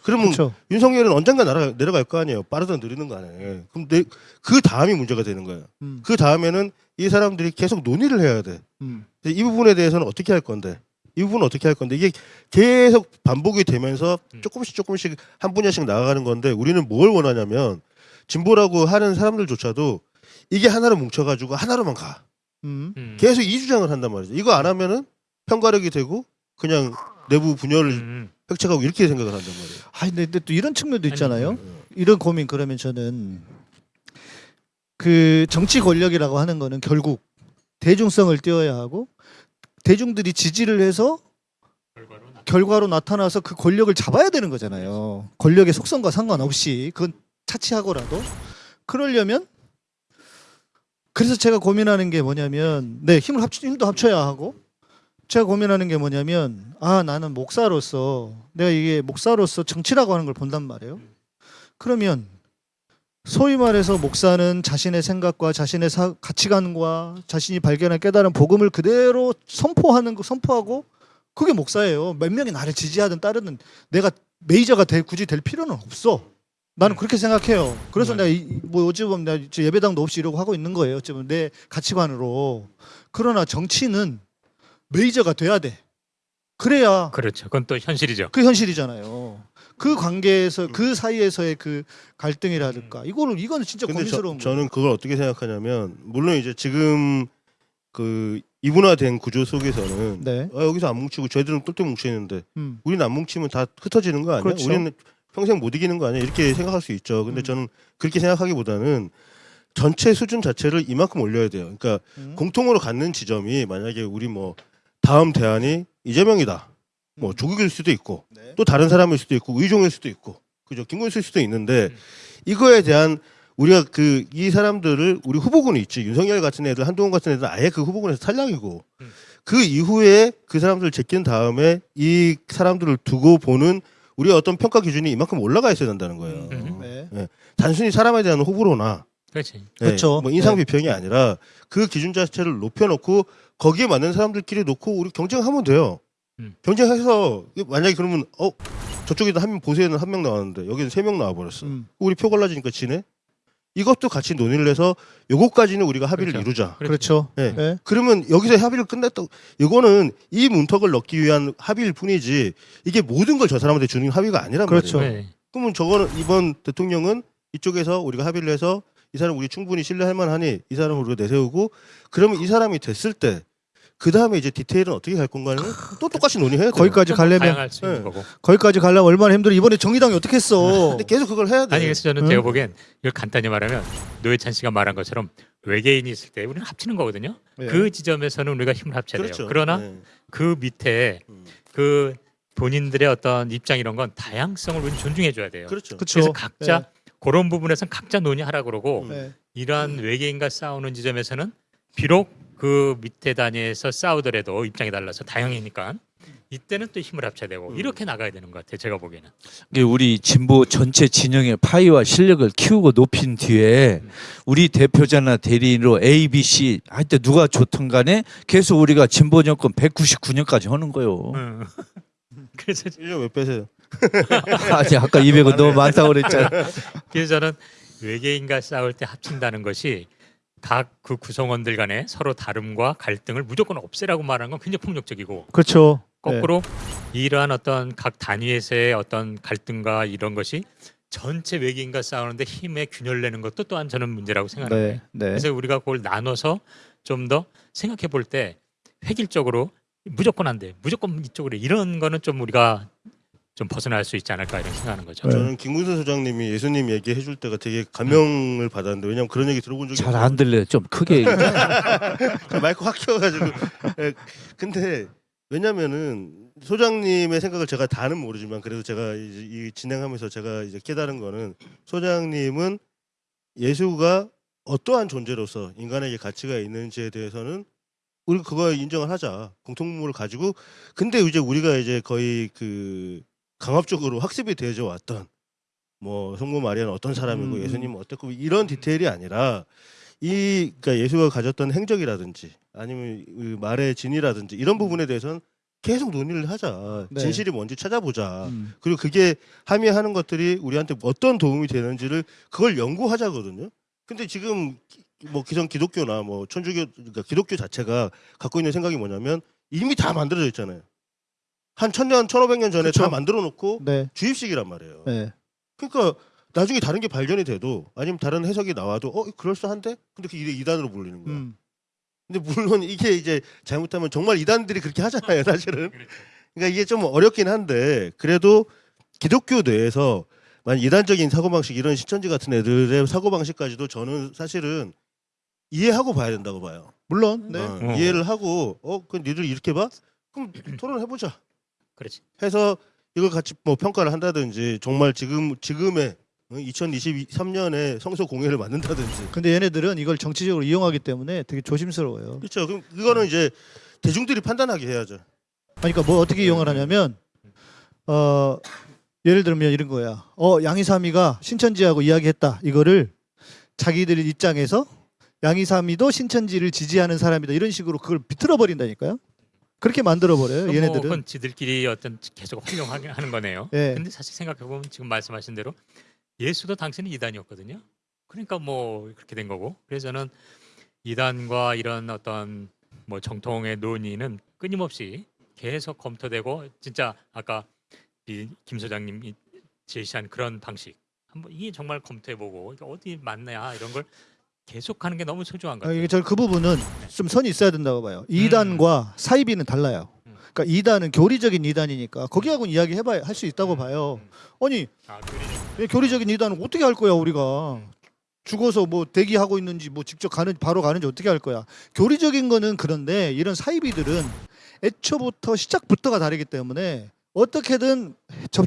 그러면 그렇죠. 윤석열은 언젠가 날아, 내려갈 거 아니에요. 빠르든 느리는 거 아니에요. 그럼 내, 그 다음이 문제가 되는 거예요. 음, 그 다음에는 이 사람들이 계속 논의를 해야 돼. 음, 이 부분에 대해서는 어떻게 할 건데? 이 부분은 어떻게 할 건데? 이게 계속 반복이 되면서 음. 조금씩 조금씩 한 분야씩 나아가는 건데 우리는 뭘 원하냐면 진보라고 하는 사람들조차도 이게 하나로 뭉쳐가지고 하나로만 가. 음. 음. 계속 이 주장을 한단 말이죠. 이거 안 하면은 편가력이 되고 그냥 내부 분열을 음. 획책하고 이렇게 생각을 한단 말이에요. 아, 근데, 근데 또 이런 측면도 있잖아요. 아니, 이런 고민 그러면 저는 그 정치 권력이라고 하는 거는 결국 대중성을 띄어야 하고 대중들이 지지를 해서 결과로 나타나서 그 권력을 잡아야 되는 거잖아요. 권력의 속성과 상관없이 그건 차치하고라도 그러려면 그래서 제가 고민하는 게 뭐냐면 네 힘을 합치 힘도 합쳐야 하고 제가 고민하는 게 뭐냐면 아 나는 목사로서 내가 이게 목사로서 정치라고 하는 걸 본단 말이에요. 그러면 소위 말해서 목사는 자신의 생각과 자신의 사- 가치관과 자신이 발견한 깨달은 복음을 그대로 선포하는 거 선포하고 그게 목사예요. 몇 명이 나를 지지하든 따르든 내가 메이저가 될 굳이 될 필요는 없어. 나는 음. 그렇게 생각해요. 그래서 음. 내가 이, 뭐 어찌 보면 내가 저 예배당도 없이 이러고 하고 있는 거예요. 어찌 보면 내 가치관으로. 그러나 정치는 메이저가 돼야 돼. 그래야 그렇죠. 그건 또 현실이죠. 그 현실이잖아요. 그 관계에서 그 사이에서의 그 갈등이라든가 이거는 이거는 진짜 근데 저, 고민스러운 거예요. 저는 그걸 어떻게 생각하냐면 물론 이제 지금 그 이분화된 구조 속에서는 네. 아, 여기서 안 뭉치고 저희들은 똘똘 뭉쳐 있는데 음. 우리는 안 뭉치면 다 흩어지는 거 아니야? 그렇죠. 우리는 평생 못 이기는 거 아니야? 이렇게 생각할 수 있죠. 근데 음. 저는 그렇게 생각하기보다는 전체 수준 자체를 이만큼 올려야 돼요. 그러니까 음. 공통으로 갖는 지점이 만약에 우리 뭐 다음 대안이 이재명이다. 뭐 음. 조국일 수도 있고 네. 또 다른 사람일 수도 있고 의종일 수도 있고 그죠 김건희일 수도 있는데 음. 이거에 대한 우리가 그 이 사람들을 우리 후보군이 있지 윤석열 같은 애들 한동훈 같은 애들 은 아예 그 후보군에서 탈락이고 음. 그 이후에 그 사람들을 제낀 다음에 이 사람들을 두고 보는 우리의 어떤 평가 기준이 이만큼 올라가 있어야 된다는 거예요. 음. 네. 단순히 사람에 대한 호불호나 그렇지. 네, 그렇죠. 뭐 인상 네. 비평이 아니라 그 기준 자체를 높여놓고 거기에 맞는 사람들끼리 놓고 우리 경쟁하면 돼요. 음. 경쟁해서 만약에 그러면 어 저쪽에도 한 명 보세에는 한 명 나왔는데 여기는 세 명 나와버렸어. 음. 우리 표 갈라지니까 지네. 이것도 같이 논의를 해서 요거까지는 우리가 합의를 그렇죠. 이루자. 그렇죠. 네. 네. 그러면 여기서 합의를 끝냈다. 이거는 이 문턱을 넣기 위한 합의일 뿐이지 이게 모든 걸 저 사람한테 주는 합의가 아니란 그렇죠. 말이에요. 네. 그러면 저거는 이번 대통령은 이쪽에서 우리가 합의를 해서 이 사람 우리 충분히 신뢰할 만하니 이 사람을 우리가 내세우고 그러면 이 사람이 됐을 때 그 다음에 이제 디테일은 어떻게 갈 건가는 또 똑같이 논의해야 돼요. 거기까지 가려면 네. 거기까지 가려면 얼마나 힘들어. 이번에 정의당이 어떻게 했어? 근데 계속 그걸 해야 돼. 아니 그래서 저는 응? 제가 보기엔 이걸 간단히 말하면 노회찬 씨가 말한 것처럼 외계인이 있을 때 우리는 합치는 거거든요. 네. 그 지점에서는 우리가 힘을 합쳐야 그렇죠. 돼요. 그러나 네. 그 밑에 음. 그 본인들의 어떤 입장 이런 건 다양성을 우리는 존중해 줘야 돼요. 그렇죠. 그렇죠. 그래서 각자 그런 부분에서는 각자 논의하라 그러고 음. 네. 이러한 외계인과 싸우는 지점에서는 비록 그 밑에 단위에서 싸우더라도 입장이 달라서 다양이니까 이때는 또 힘을 합쳐야 되고 음. 이렇게 나가야 되는 것 같아요. 제가 보기에는. 이게 우리 진보 전체 진영의 파이와 실력을 키우고 높인 뒤에 우리 대표자나 대리인으로 A, B, C 하여튼 누가 좋든 간에 계속 우리가 진보 정권 199년까지 하는 거예요. 음. 그래서 1년 왜 빼세요? 아니 아까 200은 너무 많다고 그랬잖아. 그래서 저는 외계인과 싸울 때 합친다는 것이 각 그 구성원들 간에 서로 다름과 갈등을 무조건 없애라고 말하는 건 굉장히 폭력적이고 그렇죠. 거꾸로 이러한 어떤 각 단위에서의 어떤 갈등과 이런 것이 전체 외계인과 싸우는데 힘의 균열 내는 것도 또한 저는 문제라고 네. 생각해요. 네. 네. 그래서 우리가 그걸 나눠서 좀 더 생각해 볼 때 획일적으로 무조건 안 돼. 무조건 이쪽으로 이런 거는 좀 우리가 좀 벗어날 수 있지 않을까 이런 생각하는 거죠. 네. 저는 김문선 소장님이 예수님 얘기해 줄 때가 되게 감명을 받았는데 왜냐면 그런 얘기 들어본 적이 잘 안 들려요. 좀 크게 얘기해. 마이크 확 켜가지고. 예, 근데 왜냐면은 소장님의 생각을 제가 다는 모르지만 그래도 제가 이제 이 진행하면서 제가 이제 깨달은 거는 소장님은 예수가 어떠한 존재로서 인간에게 가치가 있는지에 대해서는 우리 그거 인정을 하자 공통점을 가지고 근데 이제 우리가 이제 거의 그 강압적으로 학습이 되어져 왔던 뭐 성모 마리아는 어떤 사람이고 음. 예수님은 어떻고 이런 디테일이 아니라 이 그러니까 예수가 가졌던 행적이라든지 아니면 그 말의 진이라든지 이런 부분에 대해서는 계속 논의를 하자 네. 진실이 뭔지 찾아보자 음. 그리고 그게 함의하는 것들이 우리한테 어떤 도움이 되는지를 그걸 연구하자거든요. 근데 지금 기- 뭐 기성 기독교나 뭐 천주교 그러니까 기독교 자체가 갖고 있는 생각이 뭐냐면 이미 다 만들어져 있잖아요. 한 천년, 천오백 년 전에 그쵸. 다 만들어 놓고 네. 주입식이란 말이에요. 네. 그러니까 나중에 다른 게 발견이 돼도 아니면 다른 해석이 나와도 어 그럴싸한데? 근데 그게 이단으로 불리는 거야. 음. 근데 물론 이게 이제 잘못하면 정말 이단들이 그렇게 하잖아요, 사실은. 그러니까 이게 좀 어렵긴 한데 그래도 기독교 내에서 만 이단적인 사고 방식 이런 신천지 같은 애들의 사고 방식까지도 저는 사실은 이해하고 봐야 된다고 봐요. 물론 네. 어, 어. 이해를 하고 어, 그 니들 이렇게 봐? 그럼 토론해 보자. 그렇지. 해서 이걸 같이 뭐 평가를 한다든지 정말 지금 지금의 2023년에 성소 공예를 만든다든지 근데 얘네들은 이걸 정치적으로 이용하기 때문에 되게 조심스러워요. 그렇죠. 그럼 그거는 이제 대중들이 판단하게 해야죠. 그러니까 뭐 어떻게 이용을 하냐면 어 예를 들면 이런 거야. 어 양이삼이가 신천지하고 이야기했다. 이거를 자기들 입장에서 양이삼이도 신천지를 지지하는 사람이다. 이런 식으로 그걸 비틀어 버린다니까요. 그렇게 만들어 버려요. 뭐 얘네들은. 그건 지들끼리 어떤 계속 활용하게 하는 거네요. 예. 근데 사실 생각해 보면 지금 말씀하신 대로 예수도 당시는 이단이었거든요. 그러니까 뭐 그렇게 된 거고. 그래서 저는 이단과 이런 어떤 뭐 정통의 논의는 끊임없이 계속 검토되고 진짜 아까 이김 소장님이 제시한 그런 방식 한번 이게 정말 검토해 보고 어디 맞냐 이런 걸 계속하는 게 너무 소중한 것 아, 같아요. 이게 저그 부분은 좀 선이 있어야 된다고 봐요. 2단과 사이비는 달라요. 음. 그러니까 2단은 교리적인 2단이니까 거기하고는 이야기 해봐야 할 수 있다고 봐요. 아니 아, 교리적. 이 교리적인 2단은 어떻게 할 거야 우리가 죽어서 뭐 대기하고 있는지 뭐 직접 가는 바로 가는지 어떻게 할 거야. 교리적인 거는 그런데 이런 사이비들은 애초부터 시작부터가 다르기 때문에 어떻게든 접,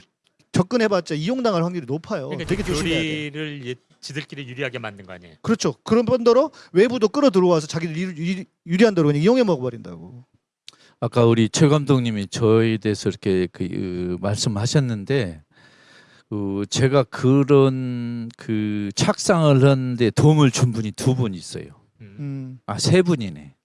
접근해봤자 이용당할 확률이 높아요. 그러니까 되게 조심해야 돼. 교리를 예- 지들끼리 유리하게 만든 거 아니에요. 그렇죠. 그런 번더러 외부도 끌어 들어와서 자기들 유리, 유리, 유리한 대로 그냥 이용해 먹어버린다고. 아까 우리 최 감독님이 저에 대해서 이렇게 그, 그 말씀하셨는데 그 제가 그런 그 착상을 하는데 도움을 준 분이 두 분 있어요. 음. 음. 아세 분이네.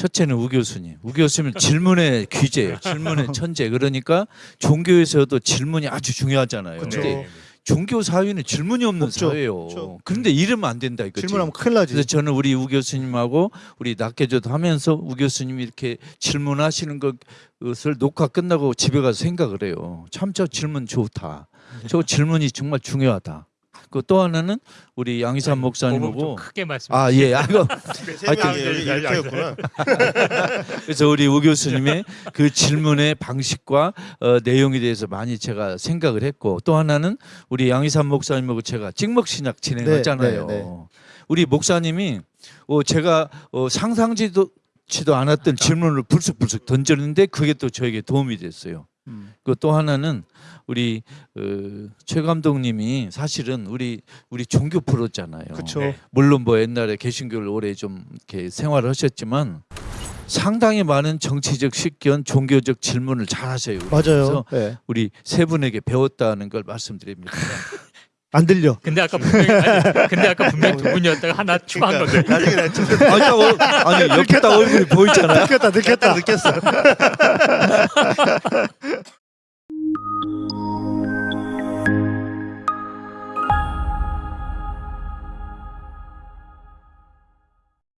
음. 첫째는 우 교수님. 우 교수님은 질문의 귀재예요. 질문의 천재. 그러니까 종교에서도 질문이 아주 중요하잖아요. 그쵸. 근데 종교 사회는 질문이 없는 없죠. 사회예요. 그쵸. 그런데 이러면 안 된다 이거지. 질문하면 큰일 나지. 그래서 저는 우리 우 교수님하고 우리 낙계조도 하면서 우 교수님이 이렇게 질문하시는 것을 녹화 끝나고 집에 가서 생각을 해요. 참 저 질문 좋다. 저 질문이 정말 중요하다. 그 또 하나는 우리 양희삼 좀 목사님하고 크게 말씀. 아 예, 아 이거 세 하여튼. 그래서 우리 우 교수님의 그 질문의 방식과 어, 내용에 대해서 많이 제가 생각을 했고 또 하나는 우리 양희삼 목사님하고 제가 찍먹 신약 진행했잖아요. 네, 네, 네. 우리 목사님이 어, 제가 어, 상상지도 지도 않았던 질문을 불쑥불쑥 던졌는데 그게 또 저에게 도움이 됐어요. 음. 그또 하나는 우리 어, 최 감독님이 사실은 우리 우리 종교 프로잖아요. 그렇죠. 네. 물론 뭐 옛날에 개신교를 오래 좀 이렇게 생활을 하셨지만 상당히 많은 정치적 식견, 종교적 질문을 잘 하셔요. 맞아요. 그래서 네. 우리 세 분에게 배웠다는 걸 말씀드립니다. 안 들려. 근데 아까 분명히 아니, 근데 아까 분명히 두 분이었다가 하나 추가한 건데. 그러니까 나중에 나 아니, 딱 얼- 아니 옆에 딱 얼굴이 보이잖아요. 느꼈다, 느꼈다. 느꼈어. Thank you.